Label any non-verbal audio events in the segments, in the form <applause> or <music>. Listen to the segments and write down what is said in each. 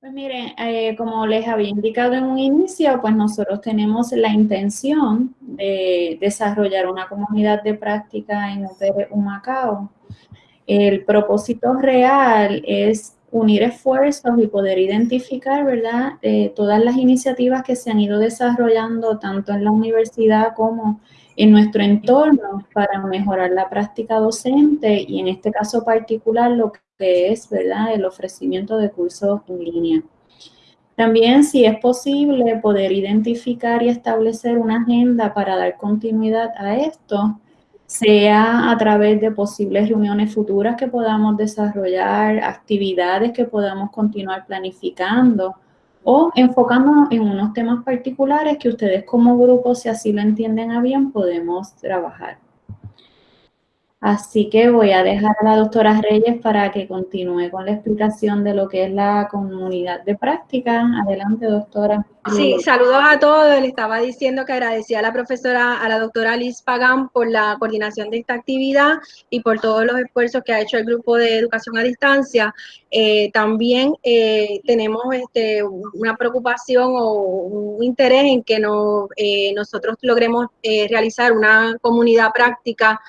Pues miren, eh, como les había indicado en un inicio, pues nosotros tenemos la intención de desarrollar una comunidad de práctica en UPR Humacao. El propósito real es unir esfuerzos y poder identificar, ¿verdad?, eh, todas las iniciativas que se han ido desarrollando tanto en la universidad como en nuestro entorno para mejorar la práctica docente y en este caso particular lo que es, ¿verdad?, el ofrecimiento de cursos en línea. También, si es posible, poder identificar y establecer una agenda para dar continuidad a esto, sea a través de posibles reuniones futuras que podamos desarrollar, actividades que podamos continuar planificando, o enfocándonos en unos temas particulares que ustedes como grupo, si así lo entienden a bien, podemos trabajar. Así que voy a dejar a la doctora Reyes para que continúe con la explicación de lo que es la comunidad de práctica. Adelante, doctora. Sí, saludos a todos. Le estaba diciendo que agradecía a la profesora, a la doctora Liz Pagán por la coordinación de esta actividad y por todos los esfuerzos que ha hecho el grupo de educación a distancia. Eh, también eh, tenemos este, una preocupación o un interés en que no, eh, nosotros logremos realizar una comunidad práctica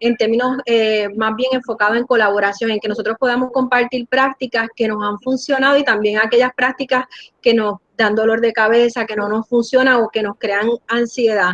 en términos eh, más bien enfocados en colaboración, en que nosotros podamos compartir prácticas que nos han funcionado y también aquellas prácticas que nos dan dolor de cabeza, que no nos funcionan o que nos crean ansiedad.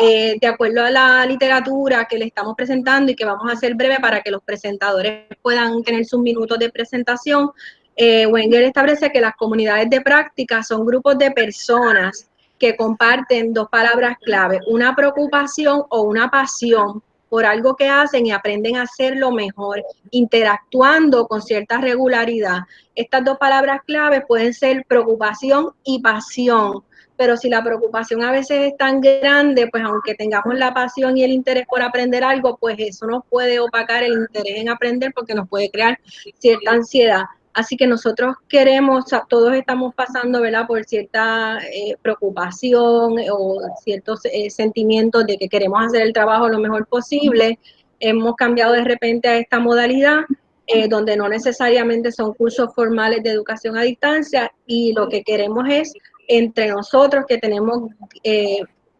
Eh, de acuerdo a la literatura que le estamos presentando y que vamos a hacer breve para que los presentadores puedan tener sus minutos de presentación, eh, Wenger establece que las comunidades de práctica son grupos de personas que comparten dos palabras clave, una preocupación o una pasión por algo que hacen y aprenden a hacerlo mejor, interactuando con cierta regularidad. Estas dos palabras claves pueden ser preocupación y pasión, pero si la preocupación a veces es tan grande, pues aunque tengamos la pasión y el interés por aprender algo, pues eso nos puede opacar el interés en aprender porque nos puede crear cierta ansiedad. Así que nosotros queremos, todos estamos pasando, ¿verdad?, por cierta eh, preocupación o ciertos eh, sentimientos de que queremos hacer el trabajo lo mejor posible. Hemos cambiado de repente a esta modalidad, eh, donde no necesariamente son cursos formales de educación a distancia y lo que queremos es entre nosotros que tenemos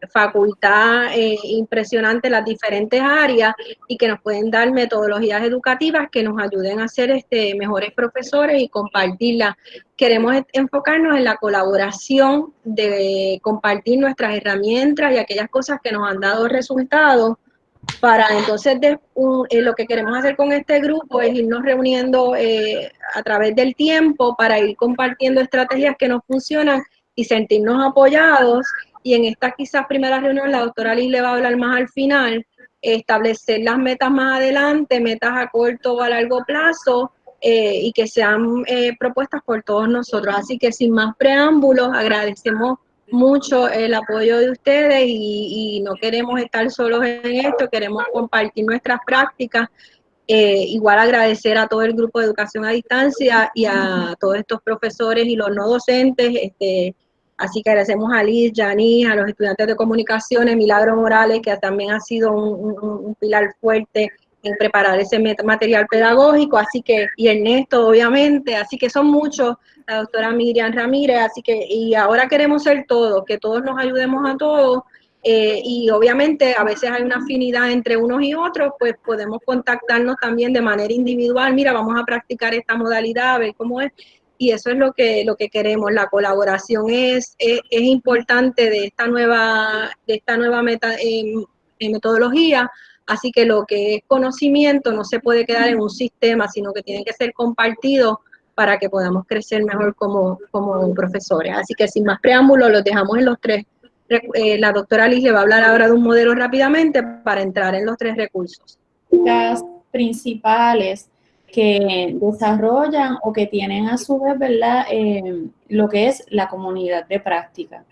facultad eh, impresionante las diferentes áreas y que nos pueden dar metodologías educativas que nos ayuden a ser este, mejores profesores y compartirlas. Queremos enfocarnos en la colaboración de compartir nuestras herramientas y aquellas cosas que nos han dado resultados para entonces eh, lo que queremos hacer con este grupo es irnos reuniendo eh, a través del tiempo para ir compartiendo estrategias que nos funcionan y sentirnos apoyados y en esta quizás primera reunión la doctora Liz le va a hablar más al final, establecer las metas más adelante, metas a corto o a largo plazo, eh, y que sean eh, propuestas por todos nosotros. Así que sin más preámbulos, agradecemos mucho el apoyo de ustedes y, no queremos estar solos en esto, queremos compartir nuestras prácticas. Eh, igual agradecer a todo el grupo de educación a distancia y a todos estos profesores y los no docentes, este, Así que agradecemos a Liz, Yanis, a los estudiantes de comunicaciones, Milagro Morales, que también ha sido un, pilar fuerte en preparar ese material pedagógico, así que, y Ernesto, obviamente, así que son muchos, la doctora Miriam Ramírez, así que, y ahora queremos ser todos, que todos nos ayudemos a todos, eh, y obviamente a veces hay una afinidad entre unos y otros, pues podemos contactarnos también de manera individual, mira, vamos a practicar esta modalidad, a ver cómo es, y eso es lo que, lo que queremos. La colaboración es, es, importante de esta nueva, de esta nueva meta, em, metodología, así que lo que es conocimiento no se puede quedar en un sistema, sino que tiene que ser compartido para que podamos crecer mejor como, como profesores. Así que sin más preámbulos, los dejamos en los tres. Eh, la doctora Liz le va a hablar ahora de un modelo rápidamente para entrar en los tres recursos. Las principales que desarrollan o que tienen a su vez, ¿verdad? Eh, lo que es la comunidad de práctica.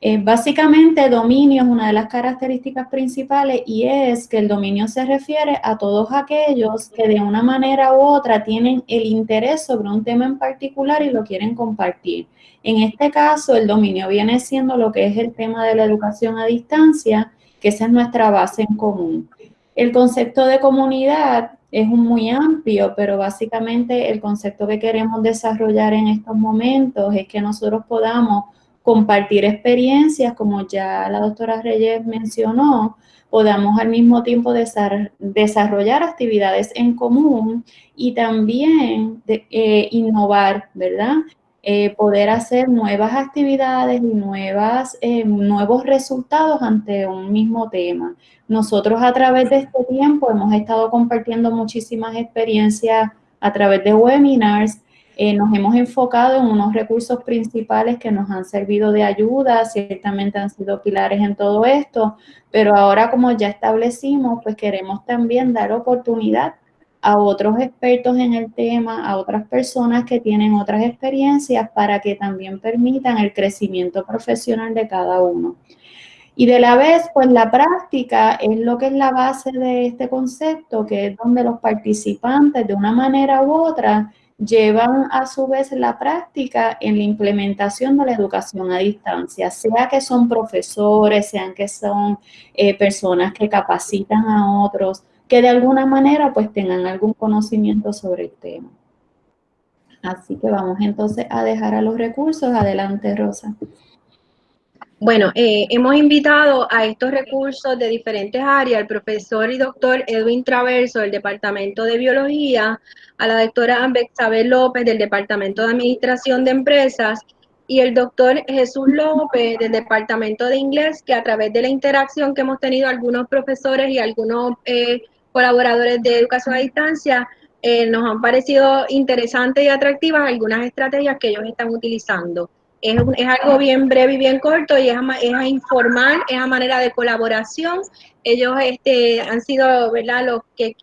Eh, básicamente, dominio es una de las características principales y es que el dominio se refiere a todos aquellos que de una manera u otra tienen el interés sobre un tema en particular y lo quieren compartir. En este caso, el dominio viene siendo lo que es el tema de la educación a distancia, que esa es nuestra base en común. El concepto de comunidad es muy amplio, pero básicamente el concepto que queremos desarrollar en estos momentos es que nosotros podamos compartir experiencias, como ya la doctora Reyes mencionó, podamos al mismo tiempo desarrollar actividades en común y también eh, innovar, ¿verdad? Eh, poder hacer nuevas actividades y nuevas, eh, nuevos resultados ante un mismo tema. Nosotros a través de este tiempo hemos estado compartiendo muchísimas experiencias a través de webinars, eh, nos hemos enfocado en unos recursos principales que nos han servido de ayuda, ciertamente han sido pilares en todo esto, pero ahora como ya establecimos, pues queremos también dar oportunidad a otros expertos en el tema, a otras personas que tienen otras experiencias para que también permitan el crecimiento profesional de cada uno. Y de la vez, pues la práctica es lo que es la base de este concepto, que es donde los participantes de una manera u otra llevan a su vez la práctica en la implementación de la educación a distancia, sea que son profesores, sean que son eh, personas que capacitan a otros, que de alguna manera pues tengan algún conocimiento sobre el tema. Así que vamos entonces a dejar a los recursos. Adelante, Rosa. Bueno, eh, hemos invitado a estos recursos de diferentes áreas al profesor y doctor Edwin Traverso del Departamento de Biología, a la doctora Bexabel López del Departamento de Administración de Empresas y el doctor Jesús López del Departamento de Inglés, que a través de la interacción que hemos tenido algunos profesores y algunos eh, colaboradores de educación a distancia, eh, nos han parecido interesantes y atractivas algunas estrategias que ellos están utilizando. Es, algo bien breve y bien corto y es a, es a, informar, es manera de colaboración. Ellos este, han sido los que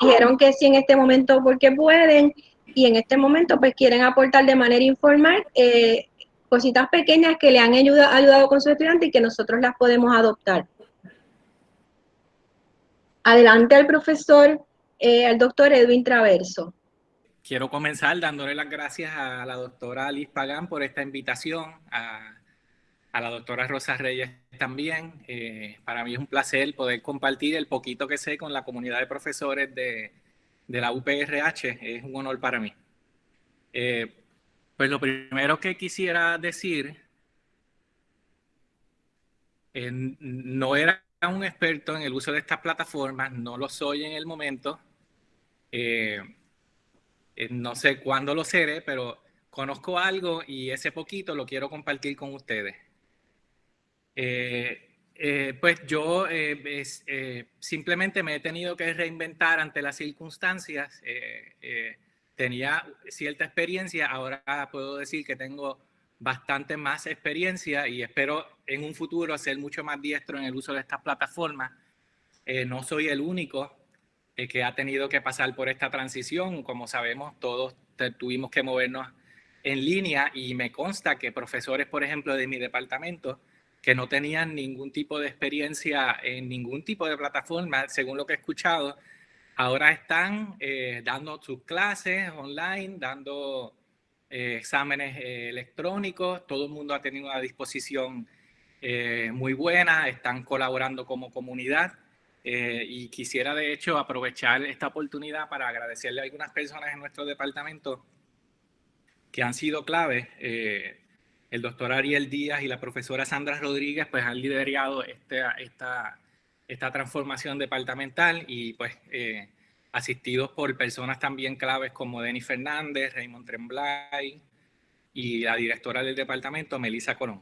dijeron que sí en este momento porque pueden y en este momento pues quieren aportar de manera informal eh, cositas pequeñas que le han ayudado, ayudado con su estudiante y que nosotros las podemos adoptar. Adelante al profesor, eh, al doctor Edwin Traverso. Quiero comenzar dándole las gracias a la doctora Alice Pagán por esta invitación, a, la doctora Rosa Reyes también. Eh, para mí es un placer poder compartir el poquito que sé con la comunidad de profesores de, la UPRH. Es un honor para mí. Eh, pues lo primero que quisiera decir, no era un experto en el uso de estas plataformas, no lo soy en el momento. Eh, eh, no sé cuándo lo seré, pero conozco algo y ese poquito lo quiero compartir con ustedes. Eh, pues yo simplemente me he tenido que reinventar ante las circunstancias. tenía cierta experiencia, ahora puedo decir que tengo bastante más experiencia y espero en un futuro ser mucho más diestro en el uso de estas plataformas. Eh, no soy el único eh, que ha tenido que pasar por esta transición. Como sabemos, todos tuvimos que movernos en línea y me consta que profesores, por ejemplo, de mi departamento, que no tenían ningún tipo de experiencia en ningún tipo de plataforma, según lo que he escuchado, ahora están eh, dando sus clases online, dando eh, exámenes eh, electrónicos, todo el mundo ha tenido una disposición muy buena, están colaborando como comunidad y quisiera de hecho aprovechar esta oportunidad para agradecerle a algunas personas en nuestro departamento que han sido clave. el doctor Ariel Díaz y la profesora Sandra Rodríguez pues han liderado esta, esta, esta transformación departamental y pues asistidos por personas también claves como Denis Fernández, Raymond Tremblay y la directora del departamento, Melissa Corón.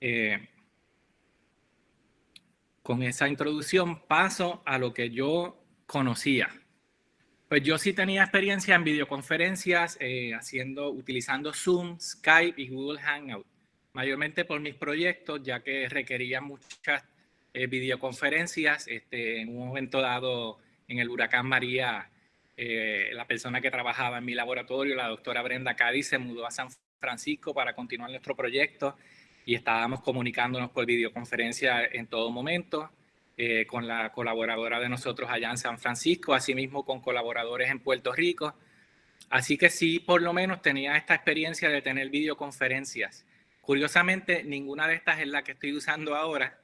Eh, con esa introducción paso a lo que yo conocía. Pues yo sí tenía experiencia en videoconferencias, eh, haciendo, utilizando Zoom, Skype y Google Hangout, mayormente por mis proyectos, ya que requerían muchas eh, videoconferencias. Este, en un momento dado en el huracán María, eh, la persona que trabajaba en mi laboratorio, la doctora Brenda Cádiz, se mudó a San Francisco para continuar nuestro proyecto y estábamos comunicándonos por videoconferencia en todo momento eh, con la colaboradora de nosotros allá en San Francisco, asimismo con colaboradores en Puerto Rico. Así que sí, por lo menos tenía esta experiencia de tener videoconferencias. Curiosamente, ninguna de estas es la que estoy usando ahora,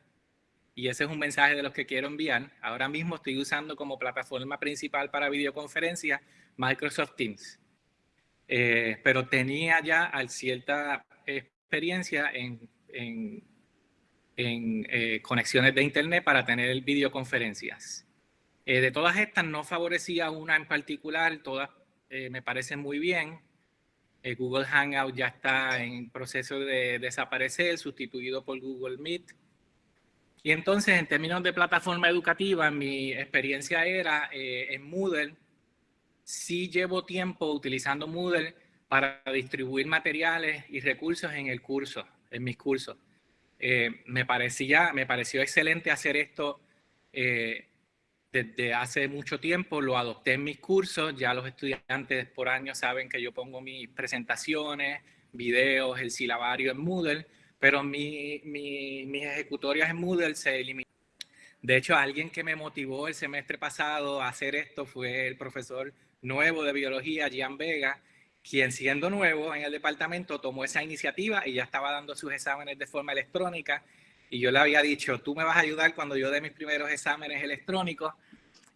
y ese es un mensaje de los que quiero enviar. Ahora mismo estoy usando como plataforma principal para videoconferencia Microsoft Teams. Eh, pero tenía ya cierta experiencia en, en, eh, conexiones de internet para tener videoconferencias. Eh, de todas estas no favorecía una en particular, todas me parecen muy bien. Google Hangout ya está en proceso de desaparecer, sustituido por Google Meet. Y entonces, en términos de plataforma educativa, mi experiencia era en Moodle, sí llevo tiempo utilizando Moodle para distribuir materiales y recursos en el curso, en mis cursos. Eh, me, parecía, me pareció excelente hacer esto eh, desde hace mucho tiempo, lo adopté en mis cursos, ya los estudiantes por año saben que yo pongo mis presentaciones, videos, el silabario en Moodle, pero mi, mis ejecutorias en Moodle se eliminan. De hecho, alguien que me motivó el semestre pasado a hacer esto fue el profesor nuevo de biología, Gian Vega, quien siendo nuevo en el departamento tomó esa iniciativa y ya estaba dando sus exámenes de forma electrónica. Y yo le había dicho, tú me vas a ayudar cuando yo dé mis primeros exámenes electrónicos.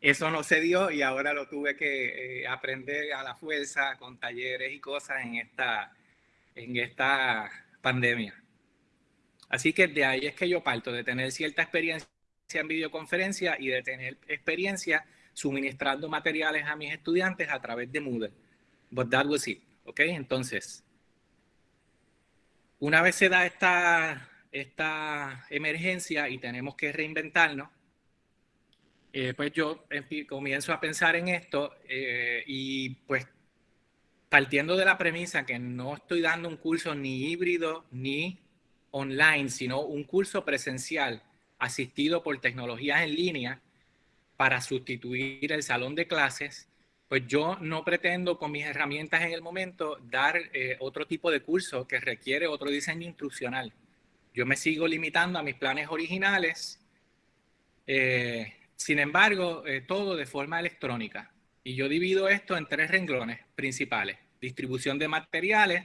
Eso no se dio y ahora lo tuve que eh, aprender a la fuerza con talleres y cosas en esta, en esta pandemia. Así que de ahí es que yo parto, de tener cierta experiencia en videoconferencia y de tener experiencia suministrando materiales a mis estudiantes a través de Moodle. But that was it. ¿Ok? Entonces, una vez se da esta, esta emergencia y tenemos que reinventarnos, eh, pues yo comienzo a pensar en esto eh, y pues partiendo de la premisa que no estoy dando un curso ni híbrido ni online, sino un curso presencial asistido por tecnologías en línea, para sustituir el salón de clases, pues yo no pretendo con mis herramientas en el momento dar eh, otro tipo de curso que requiere otro diseño instruccional. Yo me sigo limitando a mis planes originales, eh, sin embargo, eh, todo de forma electrónica. Y yo divido esto en tres renglones principales. Distribución de materiales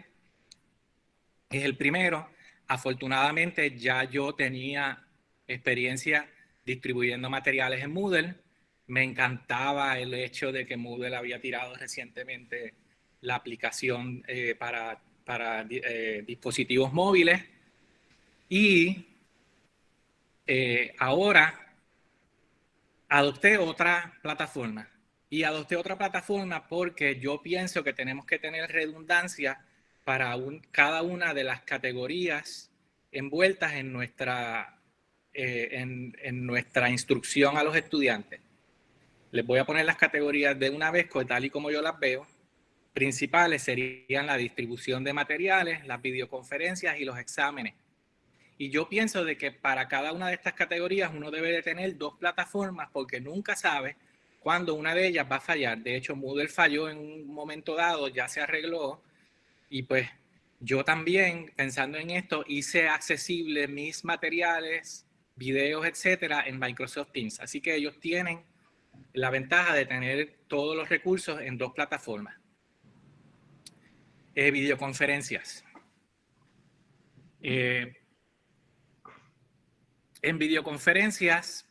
es el primero. Afortunadamente ya yo tenía experiencia distribuyendo materiales en Moodle me encantaba el hecho de que Moodle había tirado recientemente la aplicación eh, para, para eh, dispositivos móviles y eh, ahora adopté otra plataforma y adopté otra plataforma porque yo pienso que tenemos que tener redundancia para cada una de las categorías envueltas en nuestra, en nuestra instrucción a los estudiantes. Les voy a poner las categorías de una vez, tal y como yo las veo. Principales serían la distribución de materiales, las videoconferencias y los exámenes. Y yo pienso de que para cada una de estas categorías uno debe de tener dos plataformas porque nunca sabe cuándo una de ellas va a fallar. De hecho, Moodle falló en un momento dado, ya se arregló. Y pues yo también, pensando en esto, hice accesibles mis materiales, videos, etcétera, en Microsoft Teams. Así que ellos tienen la ventaja de tener todos los recursos en dos plataformas. Eh, videoconferencias. Eh, en videoconferencias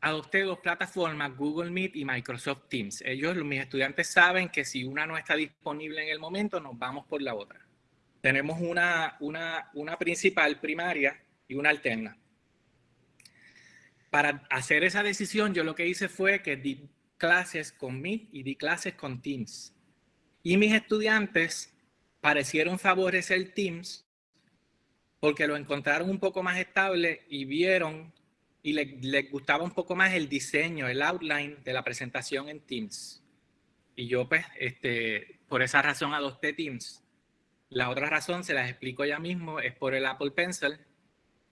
adopté dos plataformas, Google Meet y Microsoft Teams. Ellos, mis estudiantes saben que si una no está disponible en el momento, nos vamos por la otra. Tenemos una, una, una principal primaria y una alterna para hacer esa decisión, yo lo que hice fue que di clases con Meet y di clases con Teams. Y mis estudiantes parecieron favorecer Teams porque lo encontraron un poco más estable y vieron y les, gustaba un poco más el diseño, el outline de la presentación en Teams. Y yo pues, este, por esa razón adopté Teams. La otra razón, se las explico ya mismo, es por el Apple Pencil,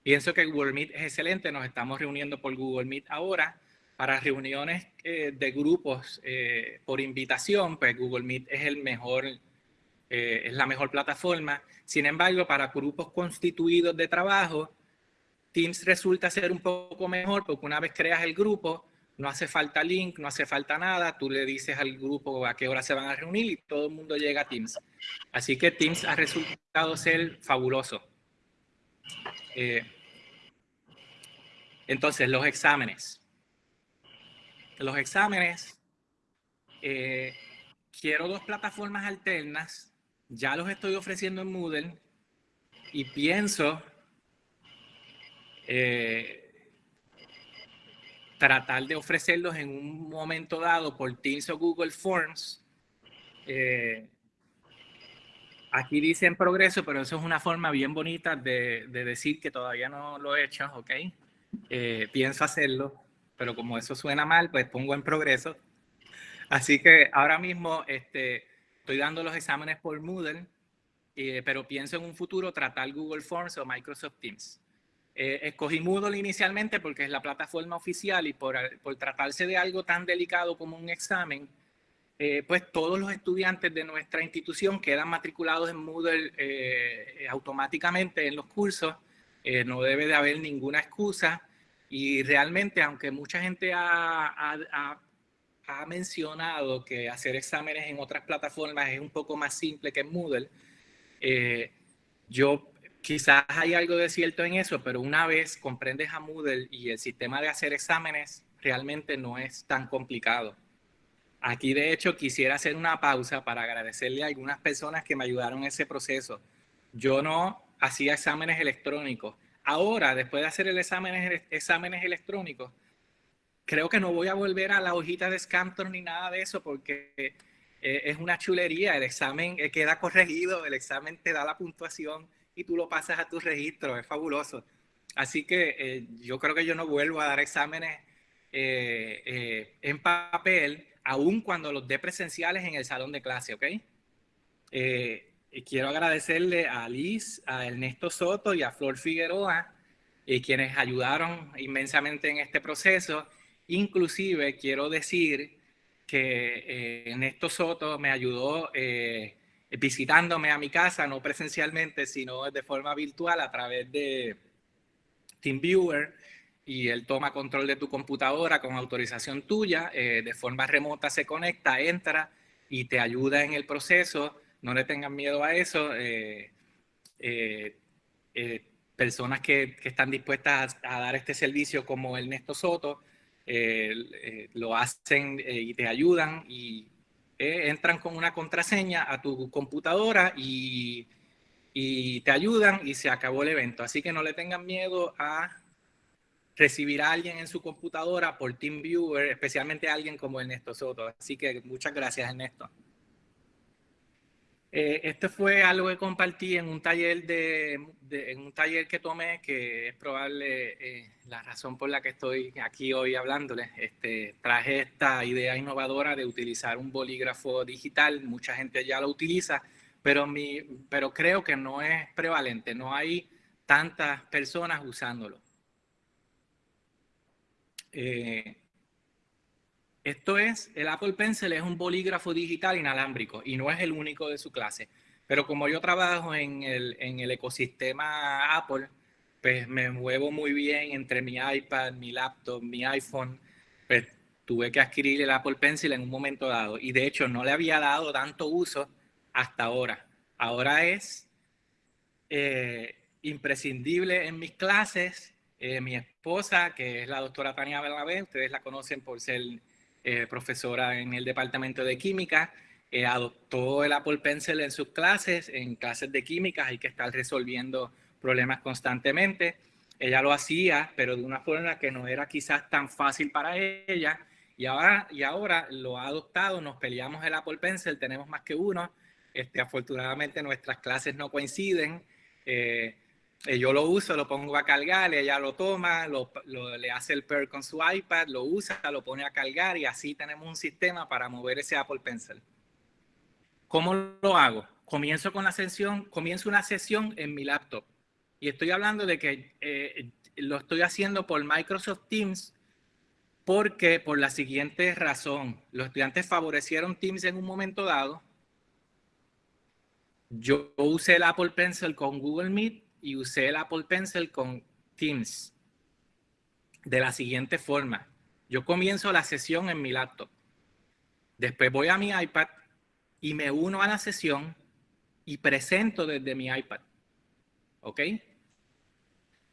Pienso que Google Meet es excelente, nos estamos reuniendo por Google Meet ahora. Para reuniones eh, de grupos eh, por invitación, pues Google Meet es, el mejor, eh, es la mejor plataforma. Sin embargo, para grupos constituidos de trabajo, Teams resulta ser un poco mejor porque una vez creas el grupo, no hace falta link, no hace falta nada, tú le dices al grupo a qué hora se van a reunir y todo el mundo llega a Teams. Así que Teams ha resultado ser fabuloso. Entonces, los exámenes. Los exámenes, eh, quiero dos plataformas alternas, ya los estoy ofreciendo en Moodle y pienso eh, tratar de ofrecerlos en un momento dado por Teams o Google Forms. Eh, aquí dice en progreso, pero eso es una forma bien bonita de, decir que todavía no lo he hecho, ¿ok? Eh, pienso hacerlo, pero como eso suena mal, pues pongo en progreso. Así que ahora mismo este, estoy dando los exámenes por Moodle, pero pienso en un futuro tratar Google Forms o Microsoft Teams. Eh, escogí Moodle inicialmente porque es la plataforma oficial y por, por tratarse de algo tan delicado como un examen, eh, pues todos los estudiantes de nuestra institución quedan matriculados en Moodle eh, automáticamente en los cursos. no debe de haber ninguna excusa y realmente, aunque mucha gente ha, ha, ha, mencionado que hacer exámenes en otras plataformas es un poco más simple que en Moodle, yo quizás hay algo de cierto en eso, pero una vez comprendes a Moodle y el sistema de hacer exámenes, realmente no es tan complicado. Aquí, de hecho, quisiera hacer una pausa para agradecerle a algunas personas que me ayudaron en ese proceso. Yo no hacía exámenes electrónicos. Ahora, después de hacer el exámenes electrónicos, creo que no voy a volver a la hojita de Scantor ni nada de eso porque eh, es una chulería. El examen eh, queda corregido, el examen te da la puntuación y tú lo pasas a tu registro, es fabuloso. Así que eh, yo creo que yo no vuelvo a dar exámenes en papel, aun cuando los dé presenciales en el salón de clase, ¿ok? Y quiero agradecerle a Liz, a Ernesto Soto y a Flor Figueroa, quienes ayudaron inmensamente en este proceso. Inclusive quiero decir que Ernesto Soto me ayudó visitándome a mi casa, no presencialmente, sino de forma virtual a través de TeamViewer y él toma control de tu computadora con autorización tuya, eh, de forma remota se conecta, entra y te ayuda en el proceso. No le tengan miedo a eso. Eh, eh, personas que, que, están dispuestas a, a, dar este servicio como Ernesto Soto lo hacen y te ayudan y eh, entran con una contraseña a tu computadora y, y, te ayudan y se acabó el evento. Así que no le tengan miedo a recibir a alguien en su computadora por TeamViewer, especialmente a alguien como Ernesto Soto. Así que muchas gracias, Ernesto. Eh, esto fue algo que compartí en un taller de, en un taller que tomé, que es probable eh, la razón por la que estoy aquí hoy hablándoles. Este, traje esta idea innovadora de utilizar un bolígrafo digital. Mucha gente ya lo utiliza, pero, mi, pero creo que no es prevalente. No hay tantas personas usándolo. Eh, esto es, el Apple Pencil es un bolígrafo digital inalámbrico y no es el único de su clase. Pero como yo trabajo en el, en el ecosistema Apple, pues me muevo muy bien entre mi iPad, mi laptop, mi iPhone. Pues tuve que adquirir el Apple Pencil en un momento dado. Y de hecho no le había dado tanto uso hasta ahora. Ahora es eh, imprescindible en mis clases. Eh, mi esposa, que es la doctora Tania Bernabé, ustedes la conocen por ser eh, profesora en el departamento de química, eh, adoptó el Apple Pencil en sus clases, en clases de química hay que estar resolviendo problemas constantemente. Ella lo hacía, pero de una forma que no era quizás tan fácil para ella. Y ahora, y ahora lo ha adoptado, nos peleamos el Apple Pencil, tenemos más que uno. Este, afortunadamente nuestras clases no coinciden. Eh, eh, yo lo uso, lo pongo a cargar, ella lo toma, lo, le hace el pair con su iPad, lo usa, lo pone a cargar y así tenemos un sistema para mover ese Apple Pencil. ¿Cómo lo hago? Comienzo con la sesión, comienzo una sesión en mi laptop y estoy hablando de que eh, lo estoy haciendo por Microsoft Teams porque por la siguiente razón, los estudiantes favorecieron Teams en un momento dado. Yo usé el Apple Pencil con Google Meet y usé el Apple Pencil con Teams de la siguiente forma. Yo comienzo la sesión en mi laptop. Después voy a mi iPad y me uno a la sesión y presento desde mi iPad. ¿Ok?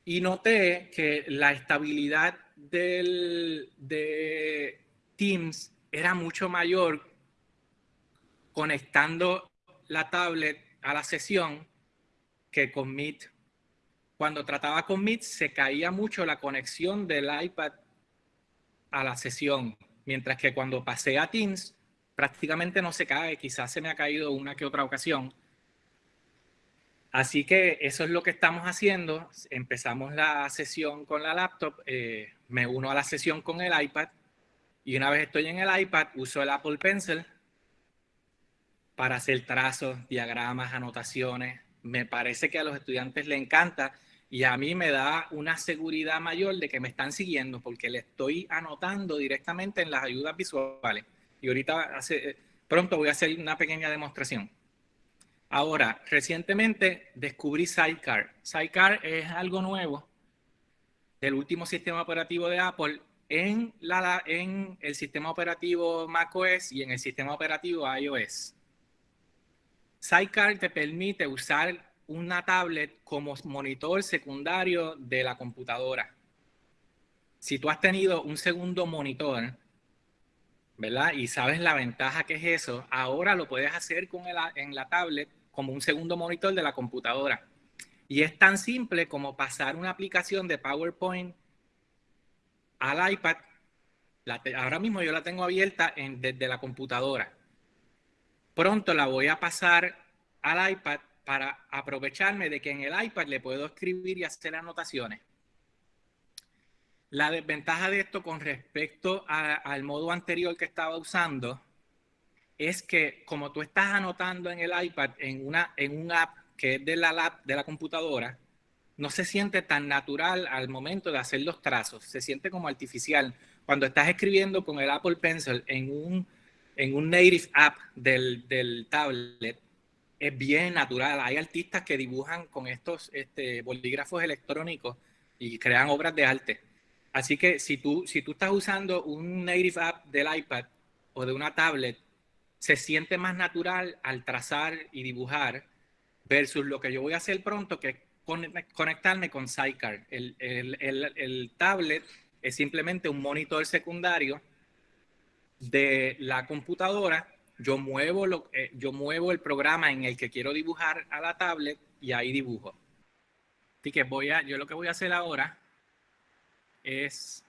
y noté que la estabilidad del, de Teams era mucho mayor conectando la tablet a la sesión que con Meet. Cuando trataba con Meet se caía mucho la conexión del iPad a la sesión, mientras que cuando pasé a Teams prácticamente no se cae, quizás se me ha caído una que otra ocasión. Así que eso es lo que estamos haciendo. Empezamos la sesión con la laptop, eh, me uno a la sesión con el iPad y una vez estoy en el iPad uso el Apple Pencil para hacer trazos, diagramas, anotaciones. Me parece que a los estudiantes les encanta y a mí me da una seguridad mayor de que me están siguiendo porque le estoy anotando directamente en las ayudas visuales. Y ahorita hace, eh, pronto voy a hacer una pequeña demostración. Ahora, recientemente descubrí Sidecar. Sidecar es algo nuevo del último sistema operativo de Apple en, la, en el sistema operativo macOS y en el sistema operativo iOS. Sidecar te permite usar una tablet como monitor secundario de la computadora. Si tú has tenido un segundo monitor, ¿verdad? Y sabes la ventaja que es eso, ahora lo puedes hacer con en la tablet como un segundo monitor de la computadora. Y es tan simple como pasar una aplicación de PowerPoint al iPad. ahora mismo yo la tengo abierta desde la computadora. Pronto la voy a pasar al iPad para aprovecharme de que en el iPad le puedo escribir y hacer anotaciones. La desventaja de esto con respecto al modo anterior que estaba usando es que como tú estás anotando en el iPad en, una, en un app que es de la, de la computadora, no se siente tan natural al momento de hacer los trazos, se siente como artificial. Cuando estás escribiendo con el Apple Pencil en un, en un native app del, del tablet, es bien natural. Hay artistas que dibujan con estos este, bolígrafos electrónicos y crean obras de arte. Así que si tú, si tú estás usando un native app del iPad o de una tablet, se siente más natural al trazar y dibujar versus lo que yo voy a hacer pronto, que es conectarme con Sidecar. El, el, el, el tablet es simplemente un monitor secundario de la computadora yo muevo, lo, eh, yo muevo el programa en el que quiero dibujar a la tablet y ahí dibujo. Así que voy a, yo lo que voy a hacer ahora es,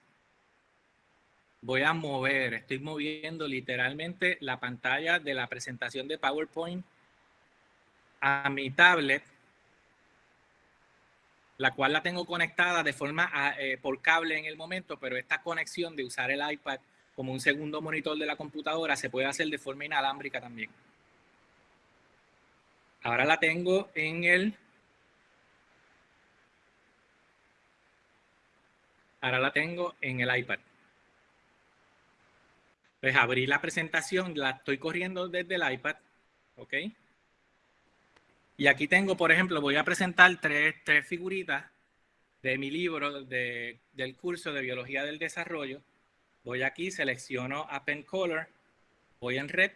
voy a mover, estoy moviendo literalmente la pantalla de la presentación de PowerPoint a mi tablet, la cual la tengo conectada de forma eh, por cable en el momento, pero esta conexión de usar el iPad como un segundo monitor de la computadora, se puede hacer de forma inalámbrica también. Ahora la tengo en el... Ahora la tengo en el iPad. Pues abrí la presentación, la estoy corriendo desde el iPad, ¿ok? Y aquí tengo, por ejemplo, voy a presentar tres, tres figuritas de mi libro de, del curso de Biología del Desarrollo Voy aquí, selecciono a Pen Color, voy en Red.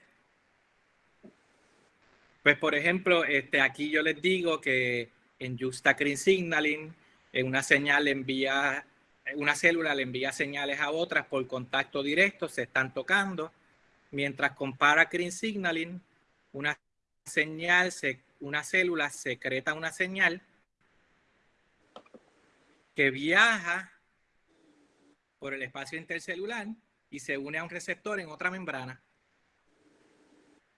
Pues, por ejemplo, este, aquí yo les digo que en Justa Green Signaling, una señal envía, una célula le envía señales a otras por contacto directo, se están tocando, mientras compara Green Signaling, una señal, una célula secreta una señal que viaja por el espacio intercelular y se une a un receptor en otra membrana.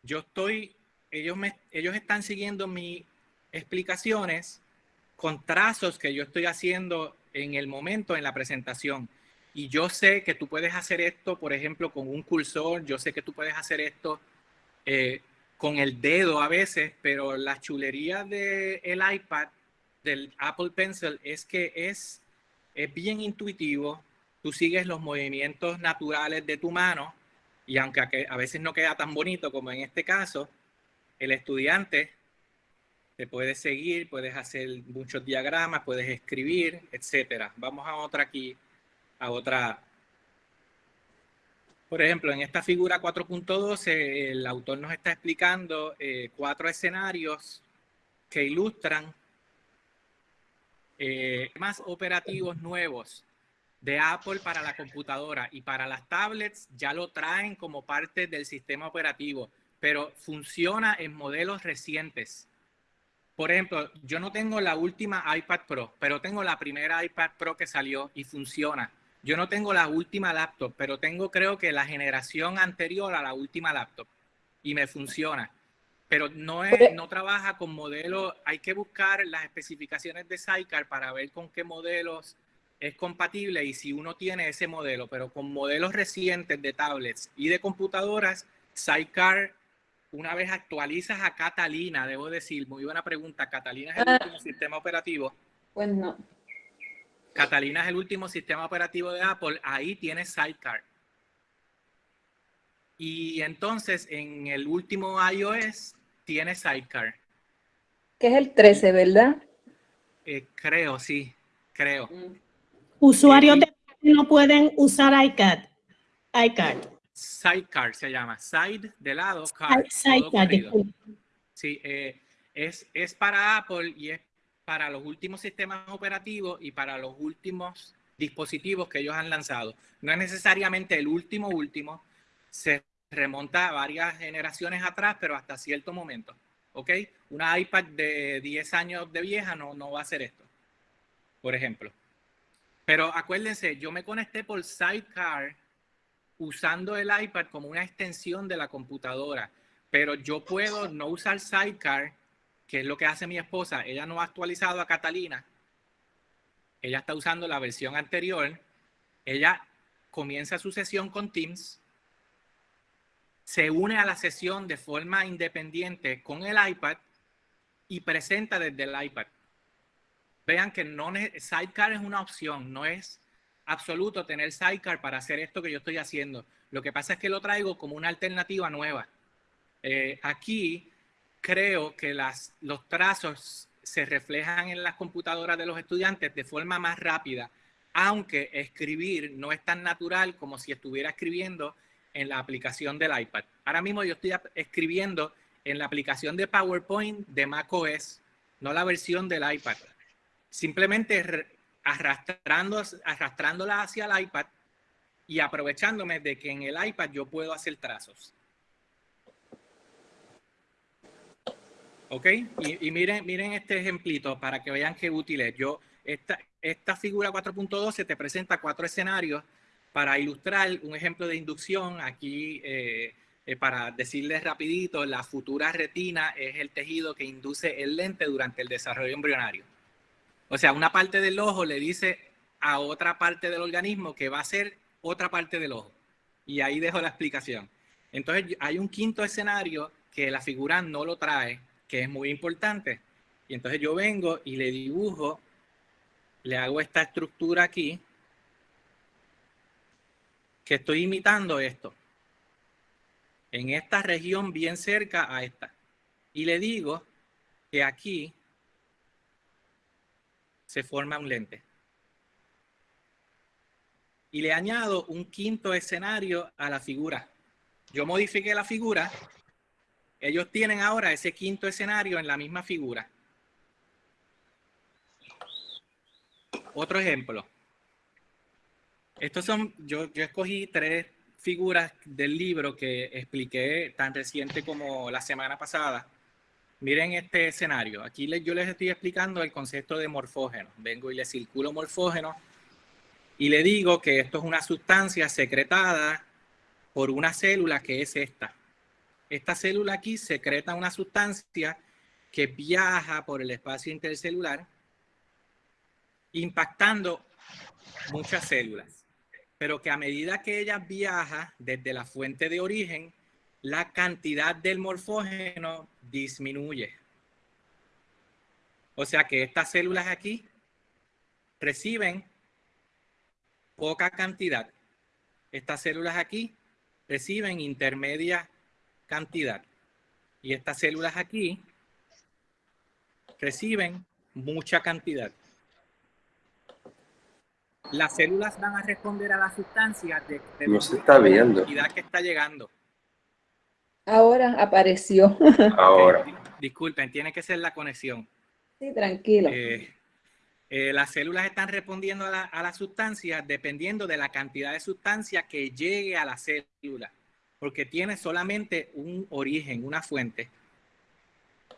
Yo estoy, ellos, me, ellos están siguiendo mis explicaciones con trazos que yo estoy haciendo en el momento en la presentación. Y yo sé que tú puedes hacer esto, por ejemplo, con un cursor, yo sé que tú puedes hacer esto eh, con el dedo a veces, pero la chulería del el iPad, del Apple Pencil, es que es, es bien intuitivo, tú sigues los movimientos naturales de tu mano y aunque a veces no queda tan bonito como en este caso, el estudiante te puede seguir, puedes hacer muchos diagramas, puedes escribir, etcétera. Vamos a otra aquí, a otra. Por ejemplo, en esta figura 4.12, el autor nos está explicando eh, cuatro escenarios que ilustran eh, más operativos nuevos de Apple para la computadora y para las tablets ya lo traen como parte del sistema operativo, pero funciona en modelos recientes. Por ejemplo, yo no tengo la última iPad Pro, pero tengo la primera iPad Pro que salió y funciona. Yo no tengo la última laptop, pero tengo creo que la generación anterior a la última laptop y me funciona. Pero no, es, no trabaja con modelos, hay que buscar las especificaciones de Sidecar para ver con qué modelos es compatible y si uno tiene ese modelo, pero con modelos recientes de tablets y de computadoras, Sidecar, una vez actualizas a Catalina, debo decir, muy buena pregunta, Catalina es el ah. último sistema operativo. Pues no. Catalina es el último sistema operativo de Apple, ahí tiene Sidecar. Y entonces en el último iOS tiene Sidecar. Que es el 13, ¿verdad? Eh, creo, sí, creo. Mm. Usuarios de no pueden usar iCard. iCard. Sidecar se llama. Side de lado, card. Sidecar, Sí, eh, es, es para Apple y es para los últimos sistemas operativos y para los últimos dispositivos que ellos han lanzado. No es necesariamente el último último, se remonta a varias generaciones atrás, pero hasta cierto momento. ¿Ok? Una iPad de 10 años de vieja no, no va a hacer esto, por ejemplo. Pero acuérdense, yo me conecté por Sidecar usando el iPad como una extensión de la computadora, pero yo puedo no usar Sidecar que es lo que hace mi esposa. Ella no ha actualizado a Catalina. Ella está usando la versión anterior. Ella comienza su sesión con Teams, se une a la sesión de forma independiente con el iPad y presenta desde el iPad. Vean que no Sidecar es una opción, no es absoluto tener Sidecar para hacer esto que yo estoy haciendo. Lo que pasa es que lo traigo como una alternativa nueva. Eh, aquí creo que las, los trazos se reflejan en las computadoras de los estudiantes de forma más rápida, aunque escribir no es tan natural como si estuviera escribiendo en la aplicación del iPad. Ahora mismo yo estoy escribiendo en la aplicación de PowerPoint de macOS, no la versión del iPad. Simplemente arrastrándola hacia el iPad y aprovechándome de que en el iPad yo puedo hacer trazos. ¿Ok? Y, miren, miren este ejemplito para que vean qué útil es. Yo, esta, esta figura 4.12 te presenta cuatro escenarios para ilustrar un ejemplo de inducción. Aquí, eh, eh, para decirles rapidito, la futura retina es el tejido que induce el lente durante el desarrollo embrionario. O sea, una parte del ojo le dice a otra parte del organismo que va a ser otra parte del ojo. Y ahí dejo la explicación. Entonces, hay un quinto escenario que la figura no lo trae, que es muy importante. Y entonces yo vengo y le dibujo, le hago esta estructura aquí, que estoy imitando esto. En esta región bien cerca a esta. Y le digo que aquí se forma un lente. Y le añado un quinto escenario a la figura. Yo modifiqué la figura ellos tienen ahora ese quinto escenario en la misma figura. Otro ejemplo. Estos son, yo, yo escogí tres figuras del libro que expliqué tan reciente como la semana pasada. Miren este escenario. Aquí yo les estoy explicando el concepto de morfógeno. Vengo y le circulo morfógeno y le digo que esto es una sustancia secretada por una célula que es esta esta célula aquí secreta una sustancia que viaja por el espacio intercelular, impactando muchas células, pero que a medida que ella viaja desde la fuente de origen, la cantidad del morfógeno disminuye. O sea que estas células aquí reciben poca cantidad. Estas células aquí reciben intermedia cantidad. Y estas células aquí reciben mucha cantidad. Las células van a responder a la sustancia de, no se está viendo. la cantidad que está llegando. Ahora apareció. <laughs> Ahora. Disculpen, tiene que ser la conexión. Sí, tranquilo. Eh, Eh, las células están respondiendo a la, a la, sustancia dependiendo de la cantidad de sustancia que llegue a la célula, porque tiene solamente un origen, una fuente.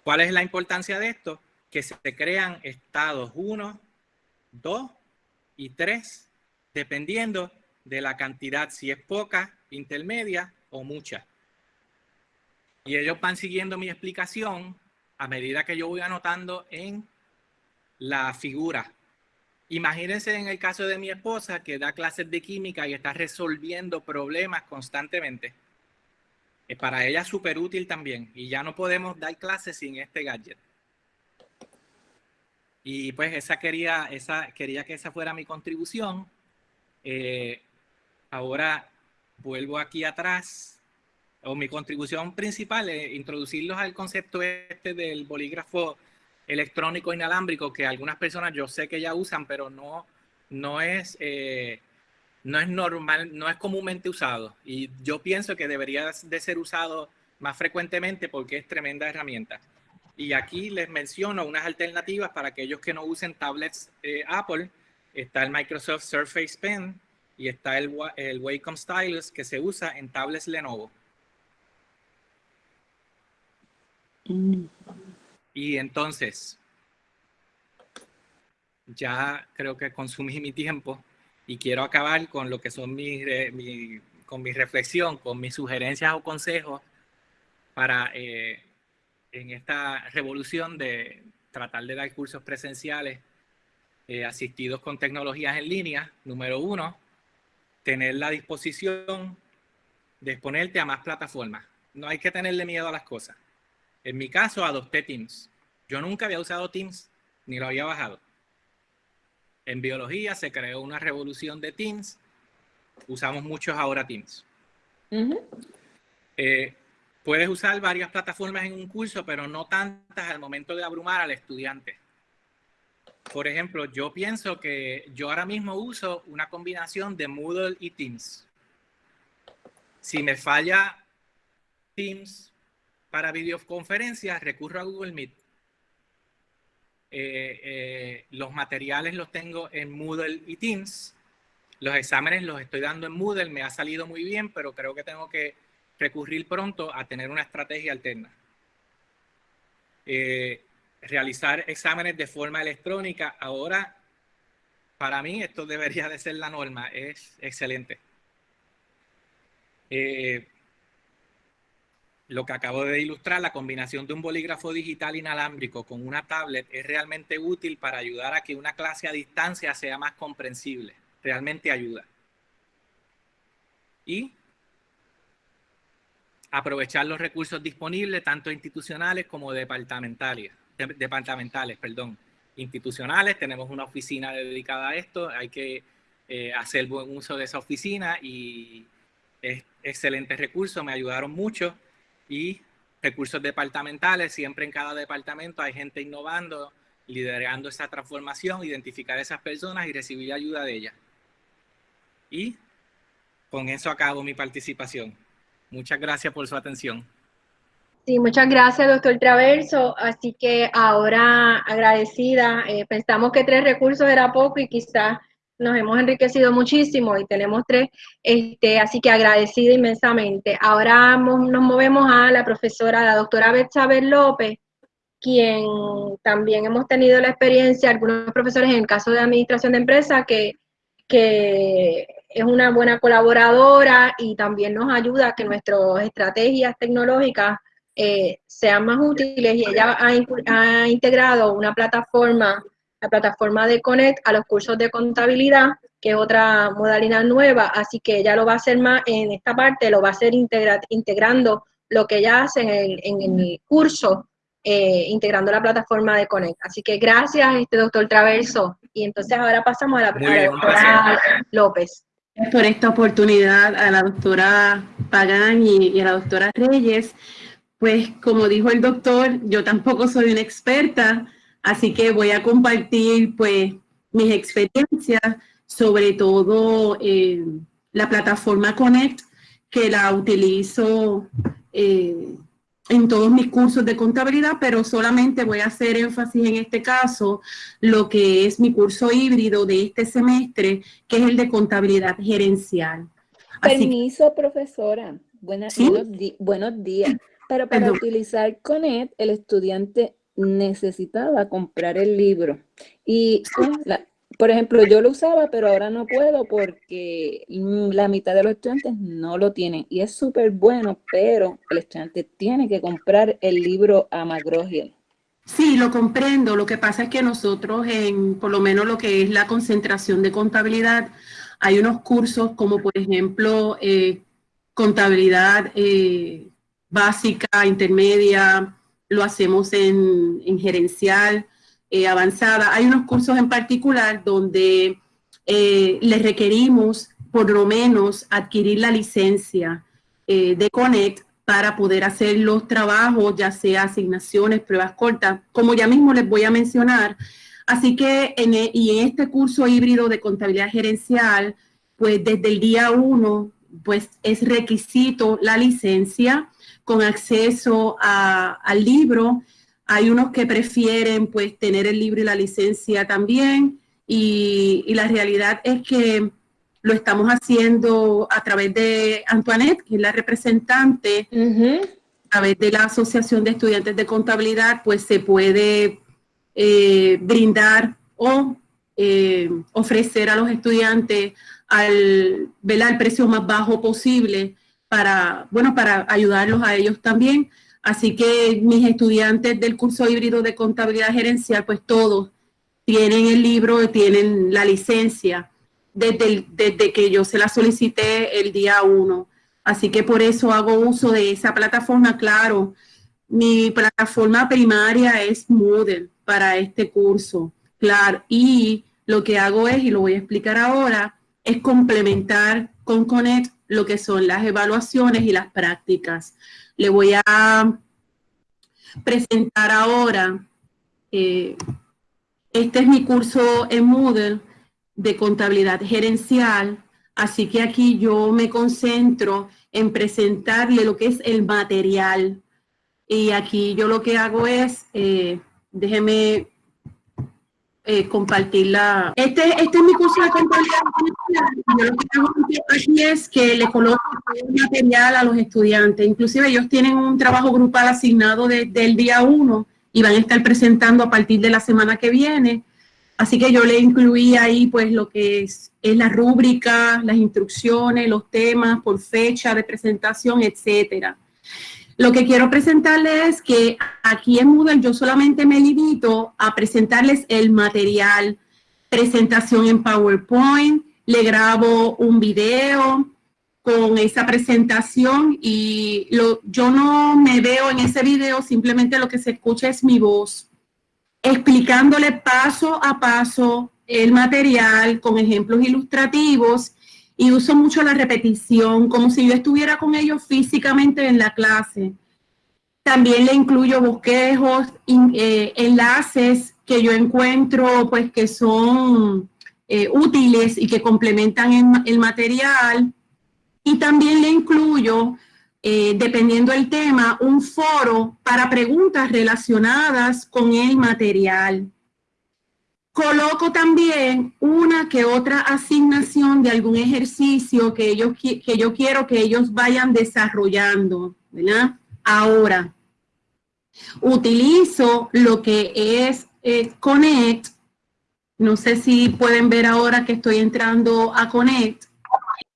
¿Cuál es la importancia de esto? Que se crean estados 1, 2 y 3, dependiendo de la cantidad, si es poca, intermedia o mucha. Y ellos van siguiendo mi explicación a medida que yo voy anotando en la figura. Imagínense en el caso de mi esposa que da clases de química y está resolviendo problemas constantemente. Es para ella súper útil también y ya no podemos dar clases sin este gadget. Y pues esa quería, esa, quería que esa fuera mi contribución. Eh, ahora vuelvo aquí atrás. O mi contribución principal es introducirlos al concepto este del bolígrafo electrónico inalámbrico que algunas personas yo sé que ya usan, pero no, no, es, eh, no es normal, no es comúnmente usado. Y yo pienso que debería de ser usado más frecuentemente porque es tremenda herramienta. Y aquí les menciono unas alternativas para aquellos que no usen tablets eh, Apple. Está el Microsoft Surface Pen y está el, el Wacom Stylus que se usa en tablets Lenovo. Y entonces, ya creo que consumí mi tiempo y quiero acabar con lo que son mis, con mi reflexión, con mis sugerencias o consejos para eh, en esta revolución de tratar de dar cursos presenciales eh, asistidos con tecnologías en línea. Número uno, tener la disposición de exponerte a más plataformas. No hay que tenerle miedo a las cosas. En mi caso, adopté Teams. Yo nunca había usado Teams, ni lo había bajado. En biología se creó una revolución de Teams. Usamos muchos ahora Teams. Eh, puedes usar varias plataformas en un curso, pero no tantas al momento de abrumar al estudiante. Por ejemplo, yo pienso que yo ahora mismo uso una combinación de Moodle y Teams. Si me falla Teams, para videoconferencias recurro a Google Meet. Eh, eh, los materiales los tengo en Moodle y Teams. Los exámenes los estoy dando en Moodle. Me ha salido muy bien, pero creo que tengo que recurrir pronto a tener una estrategia alterna. Eh, realizar exámenes de forma electrónica. Ahora, para mí, esto debería de ser la norma. Es excelente lo que acabo de ilustrar, la combinación de un bolígrafo digital inalámbrico con una tablet es realmente útil para ayudar a que una clase a distancia sea más comprensible. Realmente ayuda. Y aprovechar los recursos disponibles, tanto institucionales como departamentales. departamentales perdón. Institucionales, tenemos una oficina dedicada a esto, hay que eh, hacer buen uso de esa oficina y es excelente recurso, me ayudaron mucho y recursos departamentales, siempre en cada departamento hay gente innovando, liderando esa transformación, identificar a esas personas y recibir ayuda de ellas. Y con eso acabo mi participación. Muchas gracias por su atención. Sí, muchas gracias, doctor Traverso. Así que ahora agradecida, eh, pensamos que tres recursos era poco y quizás nos hemos enriquecido muchísimo y tenemos tres, este, así que agradecida inmensamente. Ahora nos movemos a la profesora, la doctora Betsaber López, quien también hemos tenido la experiencia, algunos profesores en el caso de administración de empresas, que, que es una buena colaboradora y también nos ayuda a que nuestras estrategias tecnológicas eh, sean más útiles y ella ha, ha integrado una plataforma la plataforma de Connect a los cursos de contabilidad, que es otra modalidad nueva, así que ella lo va a hacer más en esta parte, lo va a hacer integrando lo que ella hace en el, curso, eh, integrando la plataforma de Connect. Así que gracias, este doctor Traverso. Y entonces ahora pasamos a la, doctora López. Por esta oportunidad a la doctora Pagán y, y a la doctora Reyes. Pues como dijo el doctor, yo tampoco soy una experta, Así que voy a compartir pues mis experiencias, sobre todo eh, la plataforma Connect, que la utilizo eh, en todos mis cursos de contabilidad, pero solamente voy a hacer énfasis en este caso lo que es mi curso híbrido de este semestre, que es el de contabilidad gerencial. Permiso, profesora. buenos, días. Pero para utilizar CONET, el estudiante necesitaba comprar el libro. Y por ejemplo, yo lo usaba, pero ahora no puedo porque la mitad de los estudiantes no lo tienen. Y es súper bueno, pero el estudiante tiene que comprar el libro a mcgraw Sí, lo comprendo. Lo que pasa es que nosotros, en por lo menos lo que es la concentración de contabilidad, hay unos cursos como, por ejemplo, eh, contabilidad eh, básica, intermedia, lo hacemos en, gerencial, eh, avanzada. Hay unos cursos en particular donde eh, les requerimos por lo menos adquirir la licencia eh, de Connect para poder hacer los trabajos, ya sea asignaciones, pruebas cortas, como ya mismo les voy a mencionar. Así que, en, e, y en este curso híbrido de contabilidad gerencial, pues desde el día uno, pues es requisito la licencia con acceso al libro. Hay unos que prefieren pues tener el libro y la licencia también. Y, la realidad es que lo estamos haciendo a través de Antoinette, que es la representante, a través de la Asociación de Estudiantes de Contabilidad, pues se puede eh, brindar o eh, ofrecer a los estudiantes al, al precio más bajo posible para, bueno, para ayudarlos a ellos también. Así que mis estudiantes del curso híbrido de contabilidad gerencial, pues todos tienen el libro, tienen la licencia desde, desde que yo se la solicité el día uno. Así que por eso hago uso de esa plataforma, claro. Mi plataforma primaria es Moodle para este curso, claro. Y lo que hago es, y lo voy a explicar ahora, es complementar con Connect lo que son las evaluaciones y las prácticas. Le voy a presentar ahora, eh, este es mi curso en Moodle de contabilidad gerencial, así que aquí yo me concentro en presentarle lo que es el material. Y aquí yo lo que hago es, eh, déjeme eh, compartirla. Este, este es mi curso de contabilidad. Yo lo que hago aquí es que le coloco material a los estudiantes. Inclusive ellos tienen un trabajo grupal asignado desde el día uno y van a estar presentando a partir de la semana que viene. Así que yo le incluí ahí pues lo que es, es la rúbrica, las instrucciones, los temas por fecha de presentación, etcétera. Lo que quiero presentarles es que aquí en Moodle yo solamente me limito a presentarles el material, presentación en PowerPoint, le grabo un video con esa presentación y lo, yo no me veo en ese video, simplemente lo que se escucha es mi voz, explicándole paso a paso el material con ejemplos ilustrativos y uso mucho la repetición, como si yo estuviera con ellos físicamente en la clase. También le incluyo bosquejos, eh, enlaces que yo encuentro pues que son eh, útiles y que complementan el, material. Y también le incluyo, eh, dependiendo del tema, un foro para preguntas relacionadas con el material. Coloco también una que otra asignación de algún ejercicio que, ellos, que yo quiero que ellos vayan desarrollando. Ahora, utilizo lo que es eh, Connect. No sé si pueden ver ahora que estoy entrando a Connect.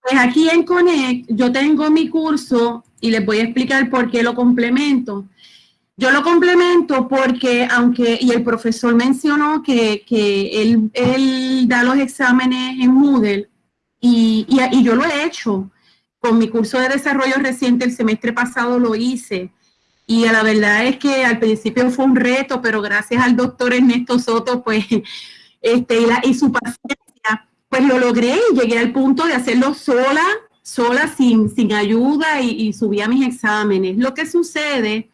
Pues aquí en Connect yo tengo mi curso y les voy a explicar por qué lo complemento. Yo lo complemento porque, aunque, y el profesor mencionó que, él, da los exámenes en Moodle, y, y, yo lo he hecho. Con mi curso de desarrollo reciente, el semestre pasado lo hice. Y la verdad es que al principio fue un reto, pero gracias al doctor Ernesto Soto, pues, <laughs> este, y, la, y su paciencia, pues lo logré y llegué al punto de hacerlo sola, sola, sin, sin ayuda y, y subí a mis exámenes. Lo que sucede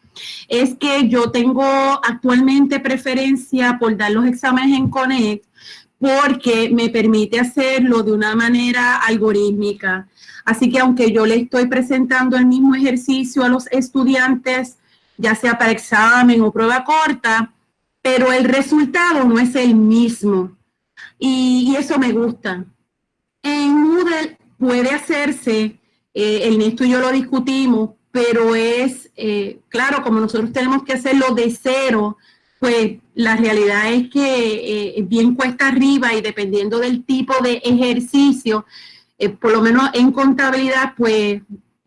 es que yo tengo actualmente preferencia por dar los exámenes en Connect porque me permite hacerlo de una manera algorítmica. Así que aunque yo le estoy presentando el mismo ejercicio a los estudiantes ya sea para examen o prueba corta, pero el resultado no es el mismo. Y, eso me gusta. En Moodle puede hacerse, eh, Ernesto y yo lo discutimos, pero es, eh, claro, como nosotros tenemos que hacerlo de cero, pues la realidad es que eh, bien cuesta arriba y dependiendo del tipo de ejercicio, eh, por lo menos en contabilidad, pues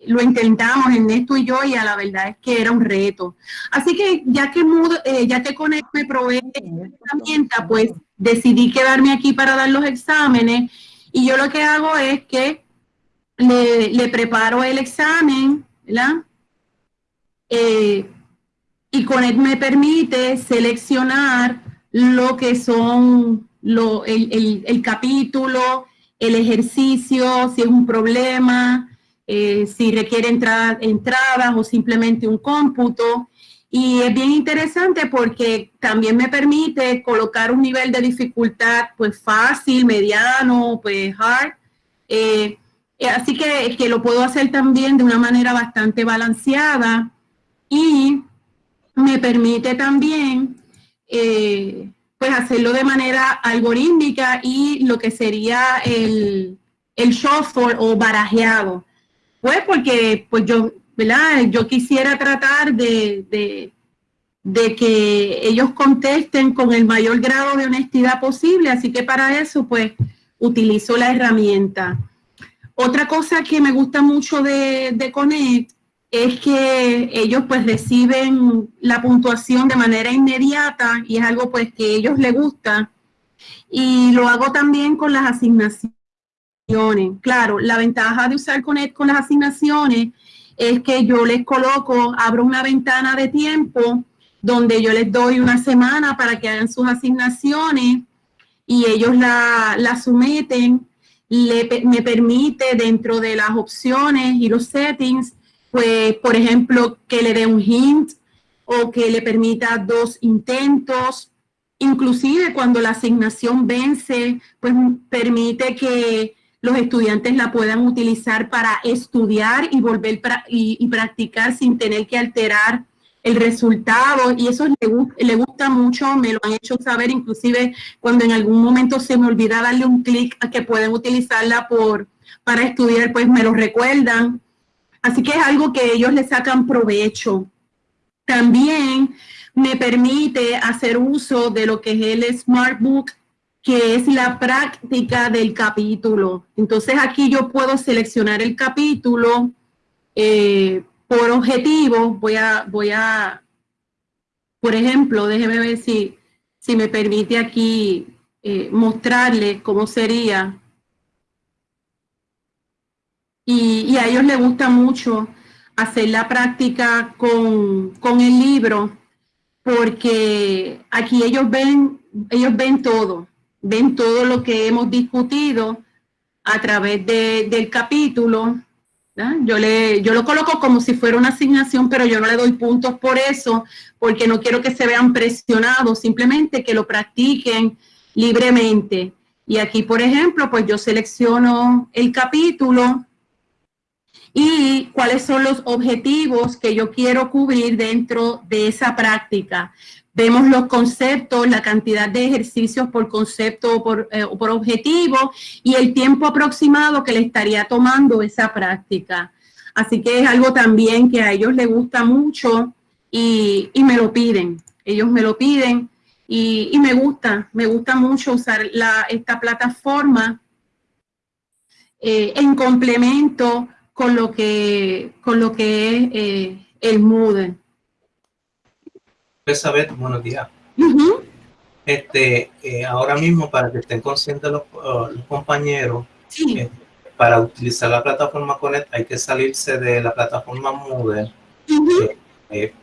lo intentamos Ernesto y yo y a la verdad es que era un reto. Así que ya que, eh, ya que Conect me provee esta herramienta, pues decidí quedarme aquí para dar los exámenes y yo lo que hago es que le, le preparo el examen, ¿verdad? Eh, y Conect me permite seleccionar lo que son lo, el, el, capítulo, el ejercicio, si es un problema, eh, si requiere entrada, entradas o simplemente un cómputo. Y es bien interesante porque también me permite colocar un nivel de dificultad pues fácil, mediano, pues hard. Eh, así que, que lo puedo hacer también de una manera bastante balanceada y me permite también eh, pues hacerlo de manera algorítmica y lo que sería el, el shuffle o barajeado. Pues porque pues yo, ¿verdad? Yo quisiera tratar de, de, de, que ellos contesten con el mayor grado de honestidad posible, así que para eso pues utilizo la herramienta. Otra cosa que me gusta mucho de, de Connect es que ellos pues reciben la puntuación de manera inmediata y es algo pues que a ellos les gusta. Y lo hago también con las asignaciones. Claro, la ventaja de usar Connect con las asignaciones es que yo les coloco, abro una ventana de tiempo donde yo les doy una semana para que hagan sus asignaciones y ellos la, la someten, me permite dentro de las opciones y los settings pues, por ejemplo, que le dé un hint o que le permita dos intentos. Inclusive cuando la asignación vence, pues permite que los estudiantes la puedan utilizar para estudiar y volver y, practicar sin tener que alterar el resultado y eso le, gusta mucho, me lo han hecho saber inclusive cuando en algún momento se me olvida darle un clic a que pueden utilizarla por, para estudiar, pues me lo recuerdan Así que es algo que ellos le sacan provecho. También me permite hacer uso de lo que es el Smart Book, que es la práctica del capítulo. Entonces aquí yo puedo seleccionar el capítulo eh, por objetivo. Voy a, voy a, por ejemplo, déjeme ver si, si me permite aquí eh, mostrarle cómo sería y, a ellos les gusta mucho hacer la práctica con, el libro porque aquí ellos ven, ellos ven todo, ven todo lo que hemos discutido a través del capítulo. Yo, le, yo lo coloco como si fuera una asignación, pero yo no le doy puntos por eso, porque no quiero que se vean presionados, simplemente que lo practiquen libremente. Y aquí, por ejemplo, pues yo selecciono el capítulo y cuáles son los objetivos que yo quiero cubrir dentro de esa práctica. Vemos los conceptos, la cantidad de ejercicios por concepto o por, eh, objetivo y el tiempo aproximado que le estaría tomando esa práctica. Así que es algo también que a ellos les gusta mucho y, me lo piden. Ellos me lo piden y, me gusta, me gusta mucho usar esta plataforma eh, en complemento con lo que, con lo que es eh, el Moodle. Elizabeth, buenos días. este, eh, ahora mismo, para que estén conscientes los, uh, los compañeros, eh, para utilizar la plataforma Connect hay que salirse de la plataforma Moodle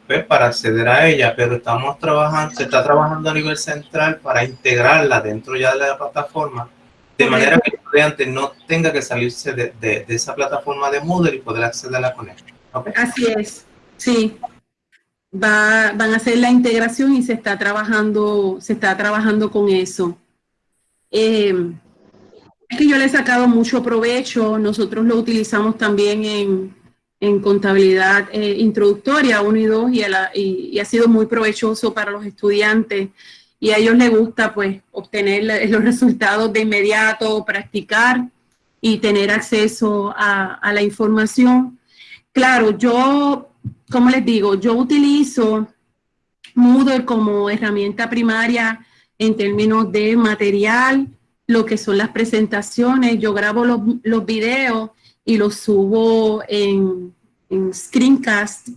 pues, para acceder a ella, pero estamos trabajando, se está trabajando a nivel central para integrarla dentro ya de la plataforma de manera que el estudiante no tenga que salirse de, de, esa plataforma de Moodle y poder acceder a la conexión. Así es, sí. Va, van a hacer la integración y se está trabajando, se está trabajando con eso. Eh, es que yo le he sacado mucho provecho, nosotros lo utilizamos también en, en contabilidad eh, introductoria 1 y 2 y, ha sido muy provechoso para los estudiantes y a ellos les gusta pues obtener los resultados de inmediato, practicar y tener acceso a, la información. Claro, yo, como les digo, yo utilizo Moodle como herramienta primaria en términos de material, lo que son las presentaciones, yo grabo los, los videos y los subo en, screencast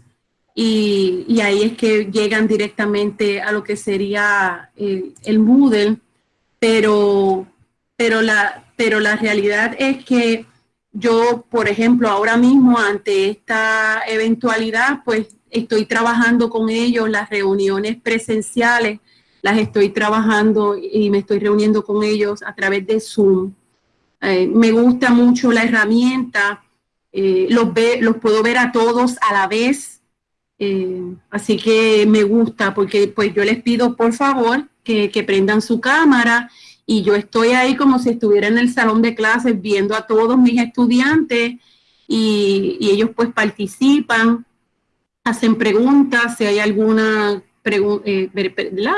y, ahí es que llegan directamente a lo que sería el, el Moodle, pero, pero, la, pero la realidad es que yo, por ejemplo, ahora mismo ante esta eventualidad, pues estoy trabajando con ellos las reuniones presenciales, las estoy trabajando y me estoy reuniendo con ellos a través de Zoom. Eh, me gusta mucho la herramienta, eh, los, ve, los puedo ver a todos a la vez, eh, así que me gusta porque pues yo les pido por favor que, que, prendan su cámara y yo estoy ahí como si estuviera en el salón de clases viendo a todos mis estudiantes y, y ellos pues participan, hacen preguntas, si hay alguna eh,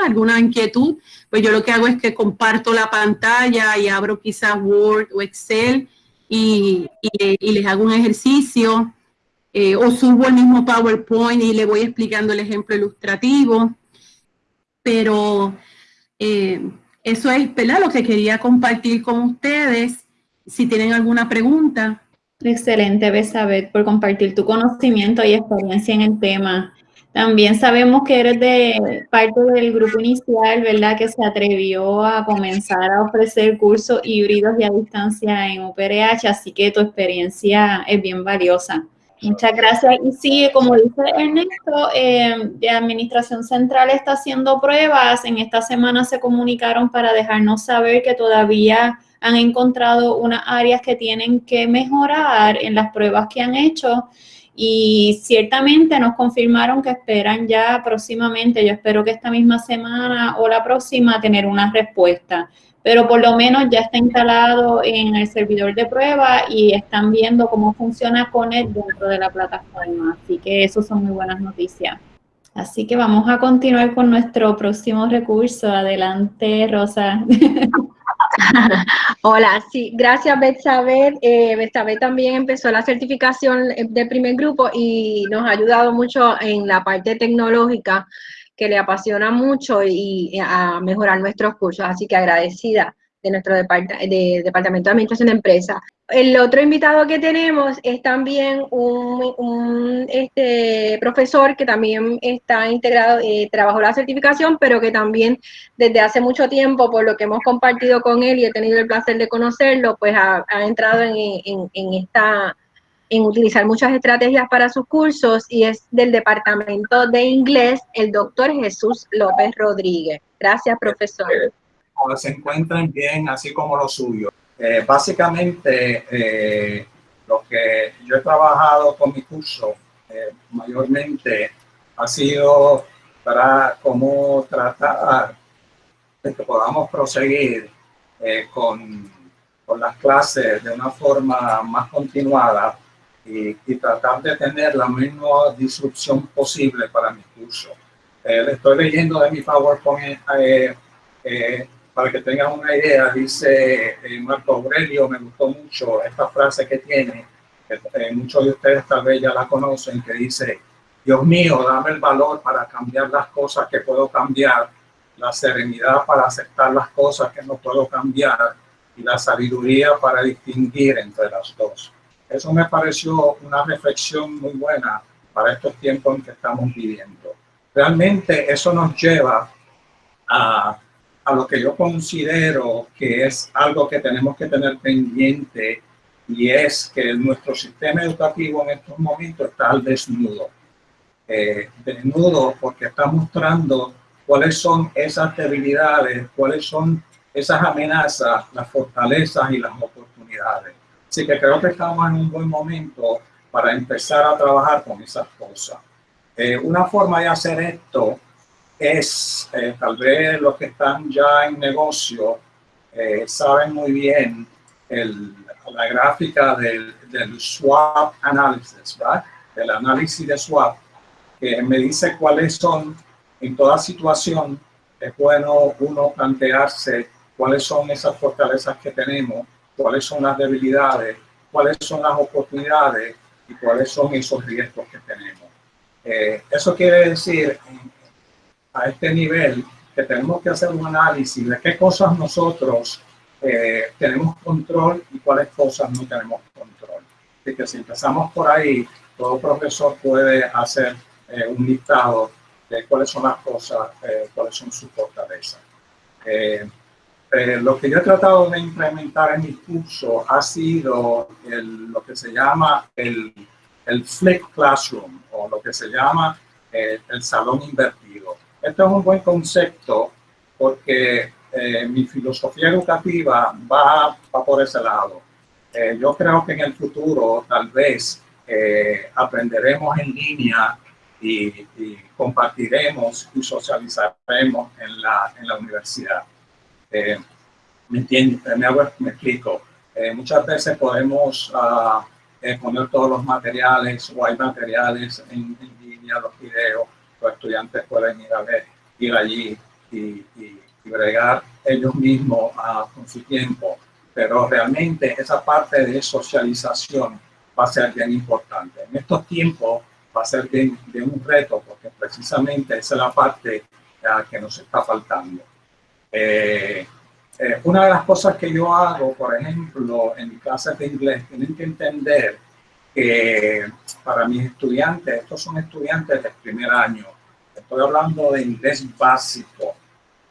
alguna inquietud, pues yo lo que hago es que comparto la pantalla y abro quizás Word o Excel y, les hago un ejercicio eh, o subo el mismo PowerPoint y le voy explicando el ejemplo ilustrativo. Pero eh, eso es ¿verdad? lo que quería compartir con ustedes. Si tienen alguna pregunta. Excelente, Besabet, por compartir tu conocimiento y experiencia en el tema. También sabemos que eres de parte del grupo inicial, ¿verdad? Que se atrevió a comenzar a ofrecer cursos híbridos y a distancia en UPRH, así que tu experiencia es bien valiosa. Muchas gracias. Y sí, como dice Ernesto, eh, de Administración Central está haciendo pruebas. En esta semana se comunicaron para dejarnos saber que todavía han encontrado unas áreas que tienen que mejorar en las pruebas que han hecho y ciertamente nos confirmaron que esperan ya próximamente, yo espero que esta misma semana o la próxima tener una respuesta, pero por lo menos ya está instalado en el servidor de prueba y están viendo cómo funciona con él dentro de la plataforma, así que eso son muy buenas noticias. Así que vamos a continuar con nuestro próximo recurso. Adelante, Rosa. <laughs> Hola, sí, gracias Betsabet. Eh, Betsabet también empezó la certificación de primer grupo y nos ha ayudado mucho en la parte tecnológica que le apasiona mucho y, a mejorar nuestros cursos, así que agradecida de nuestro de Departamento de Administración de Empresa. El otro invitado que tenemos es también un, este, profesor que también está integrado, eh, trabajó la certificación, pero que también desde hace mucho tiempo, por lo que hemos compartido con él y he tenido el placer de conocerlo, pues ha, entrado en, en, esta en utilizar muchas estrategias para sus cursos y es del Departamento de Inglés, el doctor Jesús López Rodríguez. Gracias, profesor se encuentren bien, así como lo suyo. Eh, básicamente, eh, lo que yo he trabajado con mi curso eh, mayormente ha sido para cómo tratar de que podamos proseguir con, con, las clases de una forma más continuada y, y, tratar de tener la menor disrupción posible para mi curso. le estoy leyendo de mi PowerPoint para que tengan una idea, dice eh, Marco Aurelio, me gustó mucho esta frase que tiene, que eh, muchos de ustedes tal vez ya la conocen, que dice, Dios mío, dame el valor para cambiar las cosas que puedo cambiar, la serenidad para aceptar las cosas que no puedo cambiar y la sabiduría para distinguir entre las dos. Eso me pareció una reflexión muy buena para estos tiempos en que estamos viviendo. Realmente eso nos lleva a a lo que yo considero que es algo que tenemos que tener pendiente y es que nuestro sistema educativo en estos momentos está al desnudo. Eh, desnudo porque está mostrando cuáles son esas debilidades, cuáles son esas amenazas, las fortalezas y las oportunidades. Así que creo que estamos en un buen momento para empezar a trabajar con esas cosas. Eh, una forma de hacer esto es, eh, tal vez los que están ya en negocio eh, saben muy bien el, la gráfica del, del, SWOT análisis, el análisis de SWOT, que me dice cuáles son, en toda situación, es bueno uno plantearse cuáles son esas fortalezas que tenemos, cuáles son las debilidades, cuáles son las oportunidades y cuáles son esos riesgos que tenemos. Eh, eso quiere decir a este nivel que tenemos que hacer un análisis de qué cosas nosotros eh, tenemos control y cuáles cosas no tenemos control. Así que si empezamos por ahí, todo profesor puede hacer eh, un listado de cuáles son las cosas, eh, cuáles son sus fortalezas. Lo que yo he tratado de implementar en mi curso ha sido lo que se llama el, el flip classroom o lo que se llama el salón invertido. Este es un buen concepto porque eh, mi filosofía educativa va, va por ese lado. Eh, yo creo que en el futuro tal vez eh, aprenderemos en línea y, compartiremos y socializaremos en la, en la universidad. ¿Me entiende? Me, me explico. muchas veces podemos uh, poner todos los materiales o hay materiales en, línea, los videos, los estudiantes pueden ir a ver, ir allí y, y bregar ellos mismos uh, con su tiempo. Pero realmente esa parte de socialización va a ser bien importante. En estos tiempos va a ser bien, un reto porque precisamente esa es la parte uh, que nos está faltando. Eh, eh, una de las cosas que yo hago, por ejemplo, en clases de inglés, tienen que entender que para mis estudiantes, estos son estudiantes del primer año, estoy hablando de inglés básico,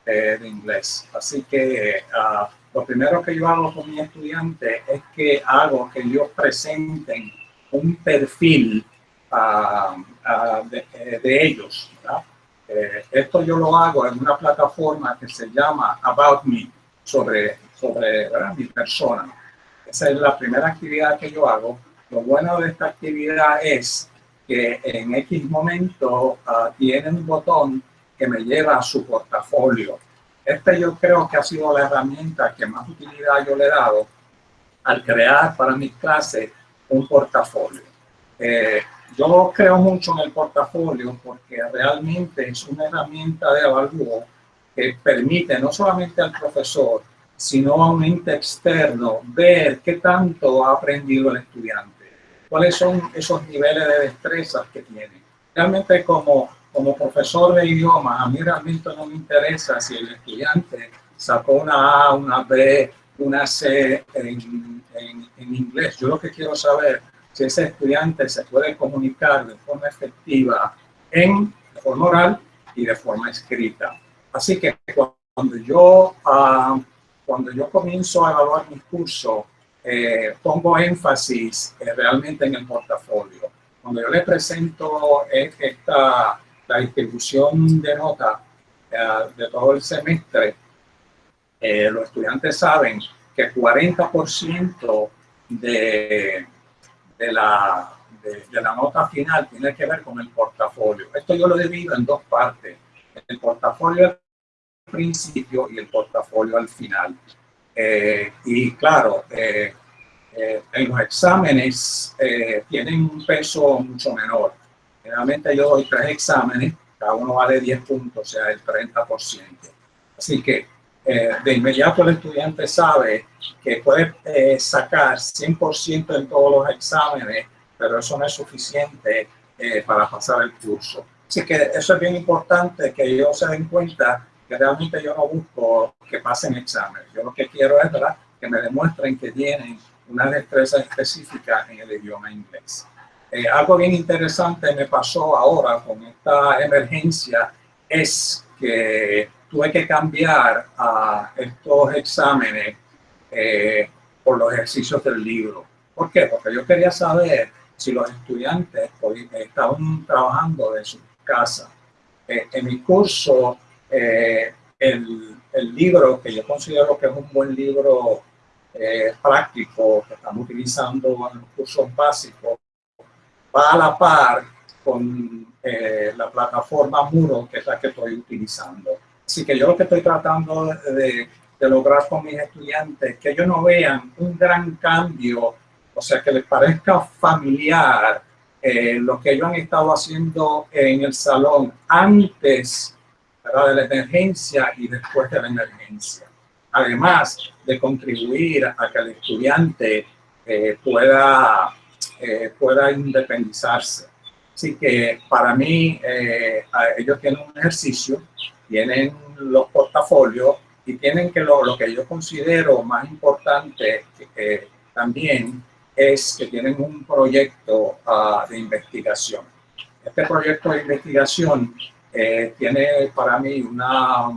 de inglés. Así que ah, lo primero que yo hago con mis estudiantes es que hago que ellos presenten un perfil ah, ah, eh, de, ellos. Eh, esto yo lo hago en una plataforma que se llama About Me, sobre, sobre mi persona. Esa es la primera actividad que yo hago. Lo bueno de esta actividad es que en X momento tienen un botón que me lleva a su portafolio. Este yo creo que ha sido la herramienta que más utilidad yo le he dado al crear para mis clases un portafolio. Eh, yo creo mucho en el portafolio porque realmente es una herramienta de evalúo que permite no solamente al profesor, sino a un ente externo ver qué tanto ha aprendido el estudiante, cuáles son esos niveles de destrezas que tiene. Realmente como como profesor de idioma, a mí realmente no me interesa si el estudiante sacó una A, una B, una C en, en, inglés. Yo lo que quiero saber si ese estudiante se puede comunicar de forma efectiva en de forma oral y de forma escrita. Así que cuando yo, ah, cuando yo comienzo a evaluar mi curso, eh, pongo énfasis eh, realmente en el portafolio. Cuando yo le presento eh, esta la distribución de notas eh, de todo el semestre, eh, los estudiantes saben que 40% de, de, la, de, la nota final tiene que ver con el portafolio. Esto yo lo divido en dos partes, el portafolio al principio y el portafolio al final. Eh, y claro, en los exámenes tienen un peso mucho menor. Generalmente yo doy tres exámenes, cada uno vale 10 puntos, o sea, el 30%. Así que eh, de inmediato el estudiante sabe que puede eh, sacar 100% en todos los exámenes, pero eso no es suficiente eh, para pasar el curso. Así que eso es bien importante que ellos se den cuenta que realmente yo no busco que pasen exámenes. Yo lo que quiero es ¿verdad? que me demuestren que tienen una destreza específica en el idioma inglés. Eh, algo bien interesante me pasó ahora con esta emergencia es que tuve que cambiar a estos exámenes eh, por los ejercicios del libro. ¿Por qué? Porque yo quería saber si los estudiantes estaban trabajando de su casa. Eh, en mi curso, el, el, libro que yo considero que es un buen libro práctico que estamos utilizando en los cursos básicos va a la par con eh, la plataforma Muro, que es la que estoy utilizando. Así que yo lo que estoy tratando de, lograr con mis estudiantes es que ellos no vean un gran cambio, o sea, que les parezca familiar eh, lo que ellos han estado haciendo en el salón antes de la emergencia y después de la emergencia. Además de contribuir a que el estudiante eh, pueda, eh, pueda independizarse. Así que para mí, ellos tienen un ejercicio, tienen los portafolios y tienen que lo, lo que yo considero más importante también es que tienen un proyecto uh, de investigación. Este proyecto de investigación eh, tiene para mí una,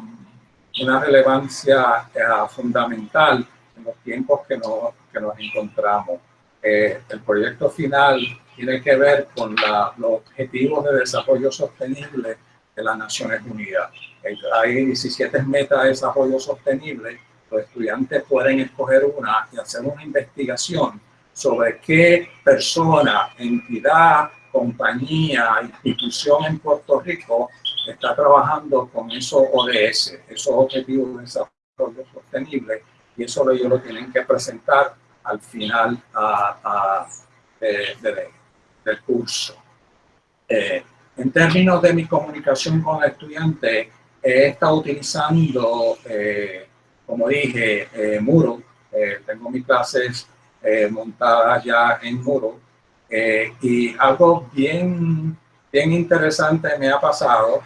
una relevancia uh, fundamental en los tiempos que, no, que nos encontramos. Eh, el proyecto final tiene que ver con los objetivos de desarrollo sostenible de las Naciones Unidas. Hay 17 metas de desarrollo sostenible. Los estudiantes pueden escoger una y hacer una investigación sobre qué persona, entidad, compañía, institución en Puerto Rico está trabajando con esos ODS, esos objetivos de desarrollo sostenible, y eso ellos lo tienen que presentar al final del curso. Eh, en términos de mi comunicación con el estudiante, he estado utilizando, eh, como dije, eh, Muro. tengo mis clases eh, montadas ya en muro. Eh, y algo bien, bien interesante me ha pasado,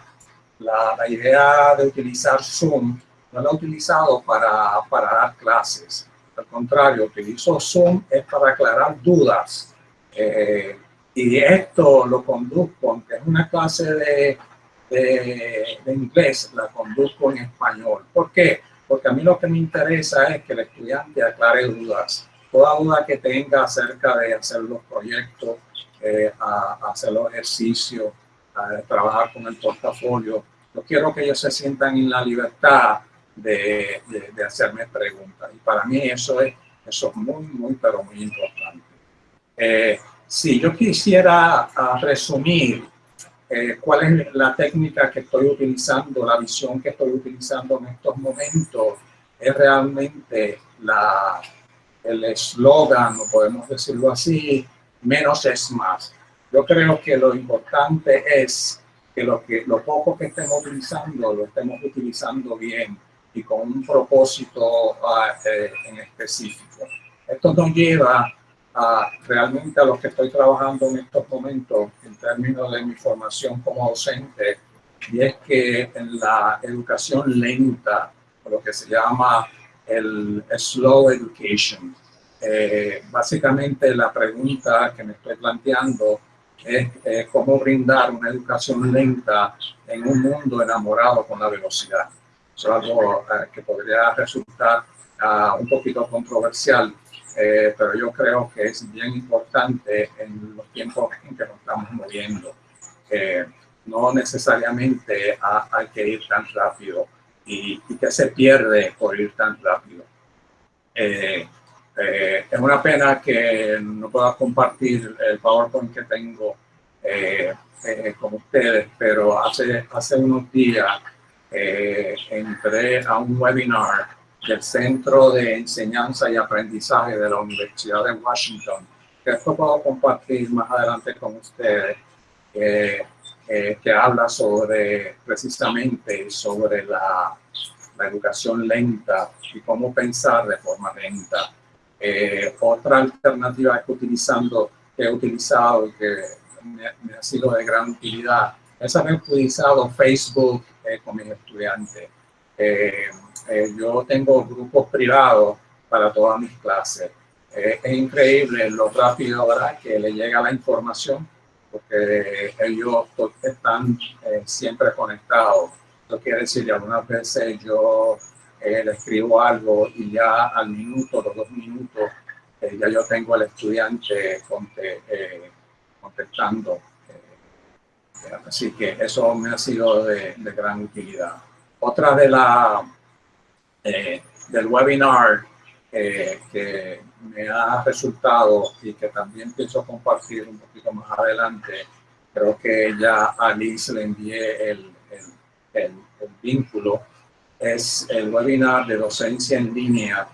la, la, idea de utilizar Zoom, no lo he utilizado para, para dar clases. Al contrario, utilizo Zoom es para aclarar dudas. Eh, y esto lo conduzco, aunque es una clase de, de, de, inglés, la conduzco en español. ¿Por qué? Porque a mí lo que me interesa es que el estudiante aclare dudas toda duda que tenga acerca de hacer los proyectos, eh, a, hacer los ejercicios, a trabajar con el portafolio. Yo quiero que ellos se sientan en la libertad de, de, hacerme preguntas. Y para mí eso es, eso es muy, muy, pero muy importante. Eh, si yo quisiera resumir eh, cuál es la técnica que estoy utilizando, la visión que estoy utilizando en estos momentos, es realmente la, el eslogan, no podemos decirlo así, menos es más. Yo creo que lo importante es que lo, que, lo poco que estemos utilizando, lo estemos utilizando bien y con un propósito uh, eh, en específico. Esto nos lleva a realmente a lo que estoy trabajando en estos momentos en términos de mi formación como docente, y es que en la educación lenta, lo que se llama el slow education. Eh, básicamente la pregunta que me estoy planteando es eh, cómo brindar una educación lenta en un mundo enamorado con la velocidad. Eso es algo eh, que podría resultar uh, un poquito controversial, eh, pero yo creo que es bien importante en los tiempos en que nos estamos moviendo. no necesariamente hay que ir tan rápido y, y que se pierde por ir tan rápido. Eh, eh, es una pena que no pueda compartir el PowerPoint que tengo eh, con ustedes, pero hace, hace unos días entré a un webinar del Centro de Enseñanza y Aprendizaje de la Universidad de Washington, esto puedo compartir más adelante con ustedes, que habla sobre precisamente sobre la la educación lenta y cómo pensar de forma lenta. Eh, otra alternativa que, utilizando, que he utilizado y que me, ha sido de gran utilidad es haber utilizado Facebook eh, con mis estudiantes. Eh, yo tengo grupos privados para todas mis clases. es increíble lo rápido ¿verdad? que le llega la información porque ellos están siempre conectados esto quiere decir que algunas veces yo eh, le escribo algo y ya al minuto, los dos minutos, eh, ya yo tengo al estudiante eh, contestando. así que eso me ha sido de, gran utilidad. Otra de la del webinar que me ha resultado y que también pienso compartir un poquito más adelante, creo que ya a Liz le envié el, el, vínculo, es el webinar de docencia en línea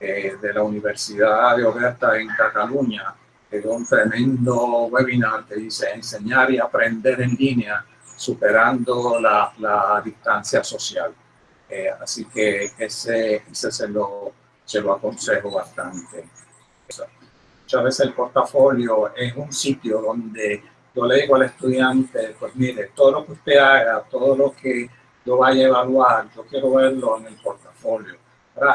eh, de la Universidad de Oberta en Cataluña, un tremendo webinar que dice enseñar y aprender en línea superando la, la distancia social. Eh, así que ese, ese se, lo, se lo aconsejo bastante. Muchas veces el portafolio es un sitio donde yo le digo al estudiante, pues mire, todo lo que usted haga, todo lo que yo vaya a evaluar, yo quiero verlo en el portafolio.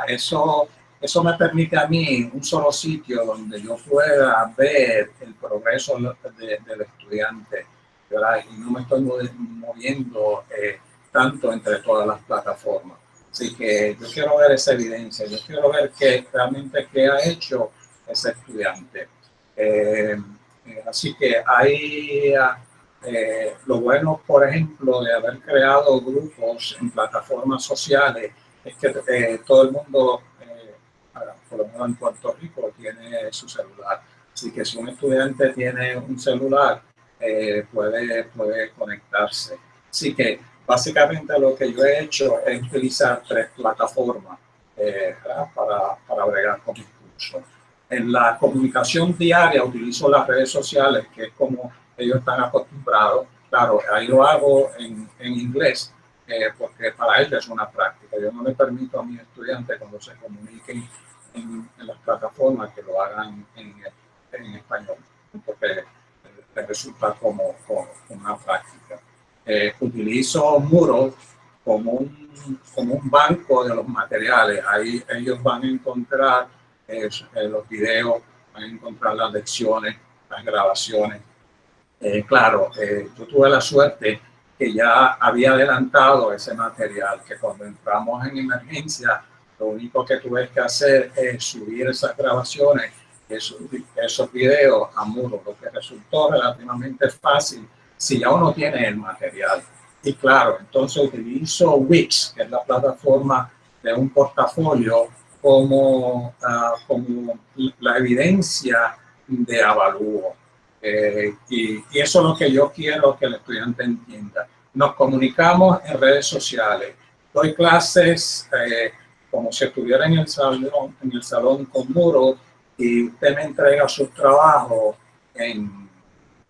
Eso, eso me permite a mí un solo sitio donde yo pueda ver el progreso del estudiante y no me estoy moviendo eh, tanto entre todas las plataformas. Así que yo quiero ver esa evidencia, yo quiero ver qué realmente qué ha hecho ese estudiante. Eh, eh, así que hay lo bueno, por ejemplo, de haber creado grupos en plataformas sociales, es que todo el mundo, por lo menos en Puerto Rico, tiene su celular. Así que si un estudiante tiene un celular, eh, puede, puede conectarse. Así que básicamente lo que yo he hecho es utilizar tres plataformas eh, para, para bregar con mis cursos. En la comunicación diaria utilizo las redes sociales, que es como ellos están acostumbrados. Claro, ahí lo hago en, en inglés, eh, porque para ellos es una práctica. Yo no le permito a mis estudiantes cuando se comuniquen en, en las plataformas que lo hagan en, en español, porque resulta como, una práctica. Eh, utilizo Moodle como un, como un banco de los materiales. Ahí ellos van a encontrar eh, eh, los videos, van a encontrar las lecciones, las grabaciones. claro, yo tuve la suerte que ya había adelantado ese material, que cuando entramos en emergencia, lo único que tuve que hacer es subir esas grabaciones esos, esos videos a muro, lo que resultó relativamente fácil si ya uno tiene el material. Y claro, entonces utilizo Wix, que es la plataforma de un portafolio, como, ah, como la evidencia de avalúo. Eh, y, eso es lo que yo quiero que el estudiante entienda. Nos comunicamos en redes sociales. Doy clases eh, como si estuviera en el salón, en el salón con muro y usted me entrega su trabajo en,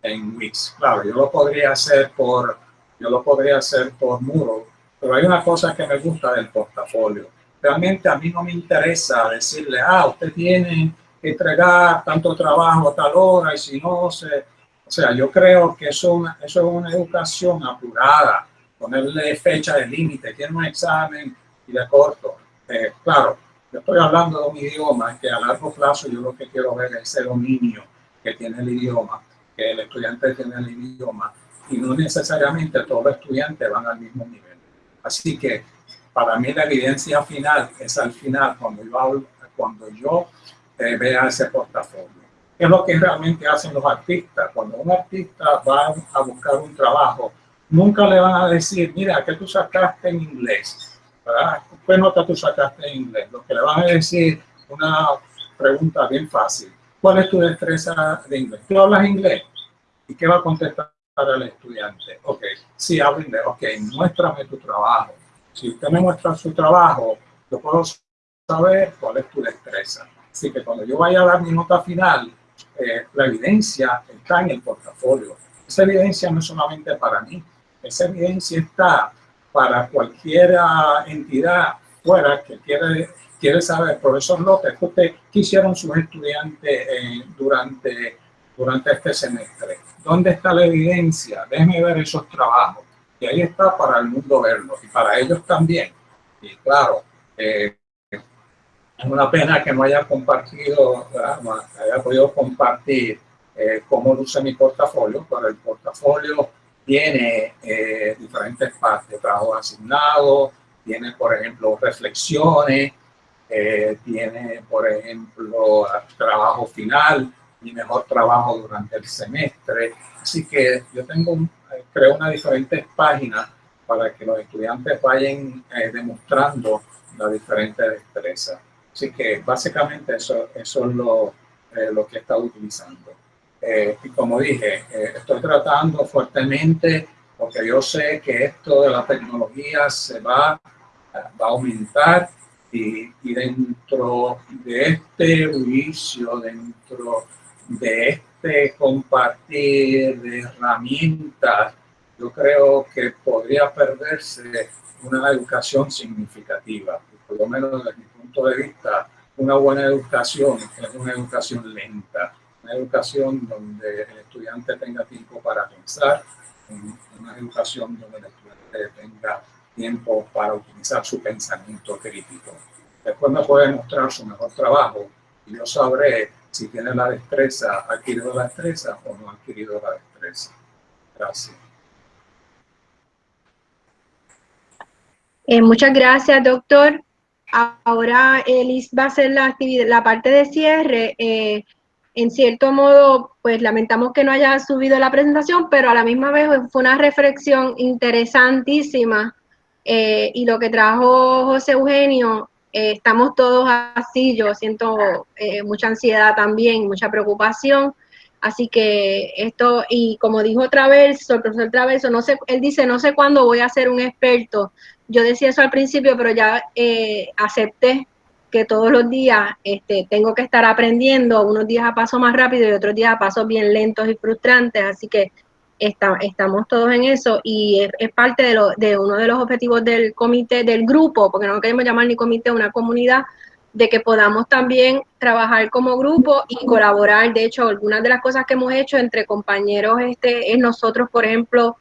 en Wix. Claro, yo lo podría hacer por, yo lo podría hacer por muro, pero hay una cosa que me gusta del portafolio. Realmente a mí no me interesa decirle, ah, usted tiene que entregar tanto trabajo a tal hora y si no se... O sea, yo creo que eso, eso es una educación apurada, ponerle fecha de límite, tiene un examen y de corto. Eh, claro, yo estoy hablando de un idioma que a largo plazo yo lo que quiero ver es ese dominio que tiene el idioma, que el estudiante tiene el idioma y no necesariamente todos los estudiantes van al mismo nivel. Así que para mí la evidencia final es al final cuando yo, cuando yo eh, vea ese portafolio. ¿Qué es lo que realmente hacen los artistas? Cuando un artista va a buscar un trabajo, nunca le van a decir, mira, que tú sacaste en inglés? ¿Qué nota tú sacaste en inglés? Lo que le van a decir una pregunta bien fácil. ¿Cuál es tu destreza de inglés? ¿Tú hablas inglés? ¿Y qué va a contestar el estudiante? Ok, sí, hablo inglés. Ok, muéstrame tu trabajo. Si usted me muestra su trabajo, yo puedo saber cuál es tu destreza. Así que cuando yo vaya a dar mi nota final, eh, la evidencia está en el portafolio. Esa evidencia no es solamente para mí, esa evidencia está para cualquier entidad fuera que quiere, quiere saber lotes que usted quisieron sus estudiantes eh, durante, durante este semestre. ¿Dónde está la evidencia? Déjeme ver esos trabajos. Y ahí está para el mundo verlo y para ellos también. Y claro, eh, es una pena que no haya compartido, haya podido compartir eh, cómo luce mi portafolio, pero el portafolio tiene eh, diferentes partes, trabajo asignado, tiene, por ejemplo, reflexiones, eh, tiene, por ejemplo, trabajo final y mejor trabajo durante el semestre. Así que yo tengo, eh, creo, una diferentes páginas para que los estudiantes vayan demostrando la diferente destreza. Así que básicamente eso, eso es lo, lo que he estado utilizando. Eh, y como dije, eh, estoy tratando fuertemente porque yo sé que esto de la tecnología se va, va a aumentar y, y, dentro de este juicio, dentro de este compartir de herramientas, yo creo que podría perderse una educación significativa. Por lo menos desde mi punto de vista, una buena educación es una educación lenta, una educación donde el estudiante tenga tiempo para pensar, una educación donde el estudiante tenga tiempo para utilizar su pensamiento crítico. Después me puede mostrar su mejor trabajo y yo sabré si tiene la destreza, ha adquirido la destreza o no ha adquirido la destreza. Gracias. Eh, muchas gracias, doctor. Ahora Elis va a hacer la actividad, la parte de cierre. Eh, en cierto modo, pues lamentamos que no haya subido la presentación, pero a la misma vez fue una reflexión interesantísima. Eh, y lo que trajo José Eugenio, estamos todos así, yo siento mucha ansiedad también, mucha preocupación. Así que esto, y como dijo otra vez, el profesor Traverso, no sé, él dice, no sé cuándo voy a ser un experto, yo decía eso al principio, pero ya eh, acepté que todos los días este, tengo que estar aprendiendo, unos días a paso más rápido y otros días a pasos bien lentos y frustrantes, así que estamos todos en eso y es, parte de, uno de los objetivos del comité, del grupo, porque no queremos llamar ni comité, una comunidad, de que podamos también trabajar como grupo y colaborar. De hecho, algunas de las cosas que hemos hecho entre compañeros este, es nosotros, por ejemplo,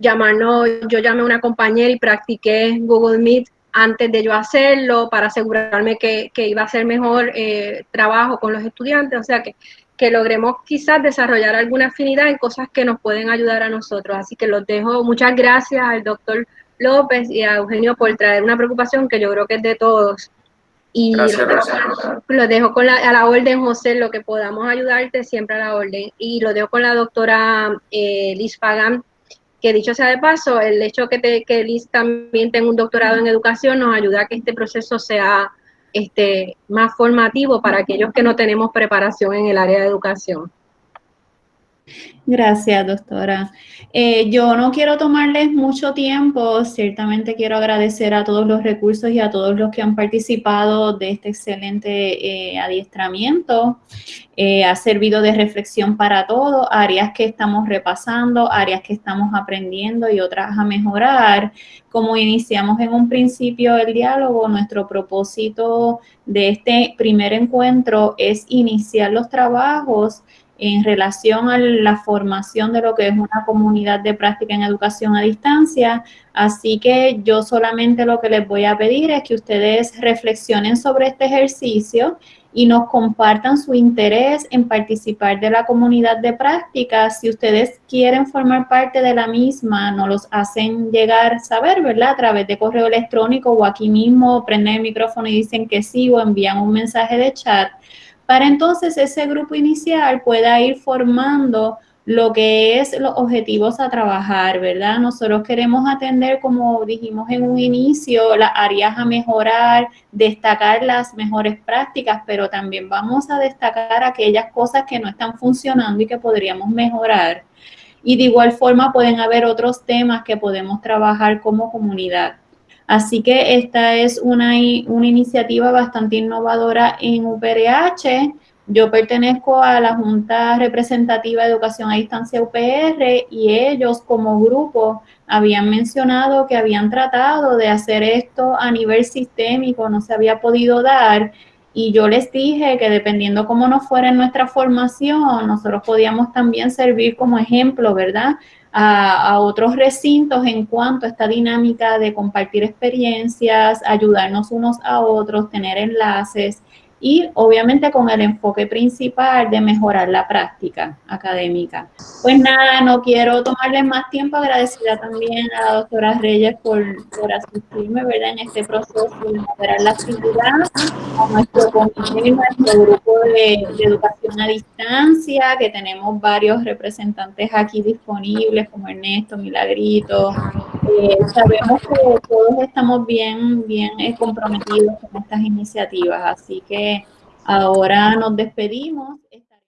llamarnos, yo llamé a una compañera y practiqué Google Meet antes de yo hacerlo para asegurarme que, iba a ser mejor eh, trabajo con los estudiantes, o sea que, que logremos quizás desarrollar alguna afinidad en cosas que nos pueden ayudar a nosotros. Así que los dejo, muchas gracias al doctor López y a Eugenio por traer una preocupación que yo creo que es de todos. Y gracias, lo, dejo con la, a la orden, José, lo que podamos ayudarte siempre a la orden. Y lo dejo con la doctora eh, Liz Pagan, que dicho sea de paso, el hecho que, te, que Liz también tenga un doctorado en educación nos ayuda a que este proceso sea este, más formativo para aquellos que no tenemos preparación en el área de educación. Gracias, doctora. Eh, yo no quiero tomarles mucho tiempo, ciertamente quiero agradecer a todos los recursos y a todos los que han participado de este excelente eh, adiestramiento. Eh, ha servido de reflexión para todos, áreas que estamos repasando, áreas que estamos aprendiendo y otras a mejorar. Como iniciamos en un principio el diálogo, nuestro propósito de este primer encuentro es iniciar los trabajos en relación a la formación de lo que es una comunidad de práctica en educación a distancia. Así que yo solamente lo que les voy a pedir es que ustedes reflexionen sobre este ejercicio y nos compartan su interés en participar de la comunidad de práctica. Si ustedes quieren formar parte de la misma, nos los hacen llegar, saber, ¿verdad? A través de correo electrónico o aquí mismo prenden el micrófono y dicen que sí o envían un mensaje de chat para entonces ese grupo inicial pueda ir formando lo que es los objetivos a trabajar, ¿verdad? Nosotros queremos atender, como dijimos en un inicio, las áreas a mejorar, destacar las mejores prácticas, pero también vamos a destacar aquellas cosas que no están funcionando y que podríamos mejorar. Y de igual forma pueden haber otros temas que podemos trabajar como comunidad. Así que esta es una, una iniciativa bastante innovadora en UPRH. Yo pertenezco a la Junta Representativa de Educación a Distancia UPR y ellos como grupo habían mencionado que habían tratado de hacer esto a nivel sistémico, no se había podido dar. Y yo les dije que dependiendo cómo nos fuera en nuestra formación, nosotros podíamos también servir como ejemplo, ¿verdad? A, otros recintos en cuanto a esta dinámica de compartir experiencias, ayudarnos unos a otros, tener enlaces y obviamente con el enfoque principal de mejorar la práctica académica. Pues nada, no quiero tomarles más tiempo, agradecida también a la doctora Reyes por, por asistirme ¿verdad? en este proceso de mejorar la actividad, a nuestro comité, nuestro grupo de, de educación a distancia, que tenemos varios representantes aquí disponibles, como Ernesto, Milagrito, eh, sabemos que todos estamos bien, bien eh, comprometidos con estas iniciativas, así que ahora nos despedimos.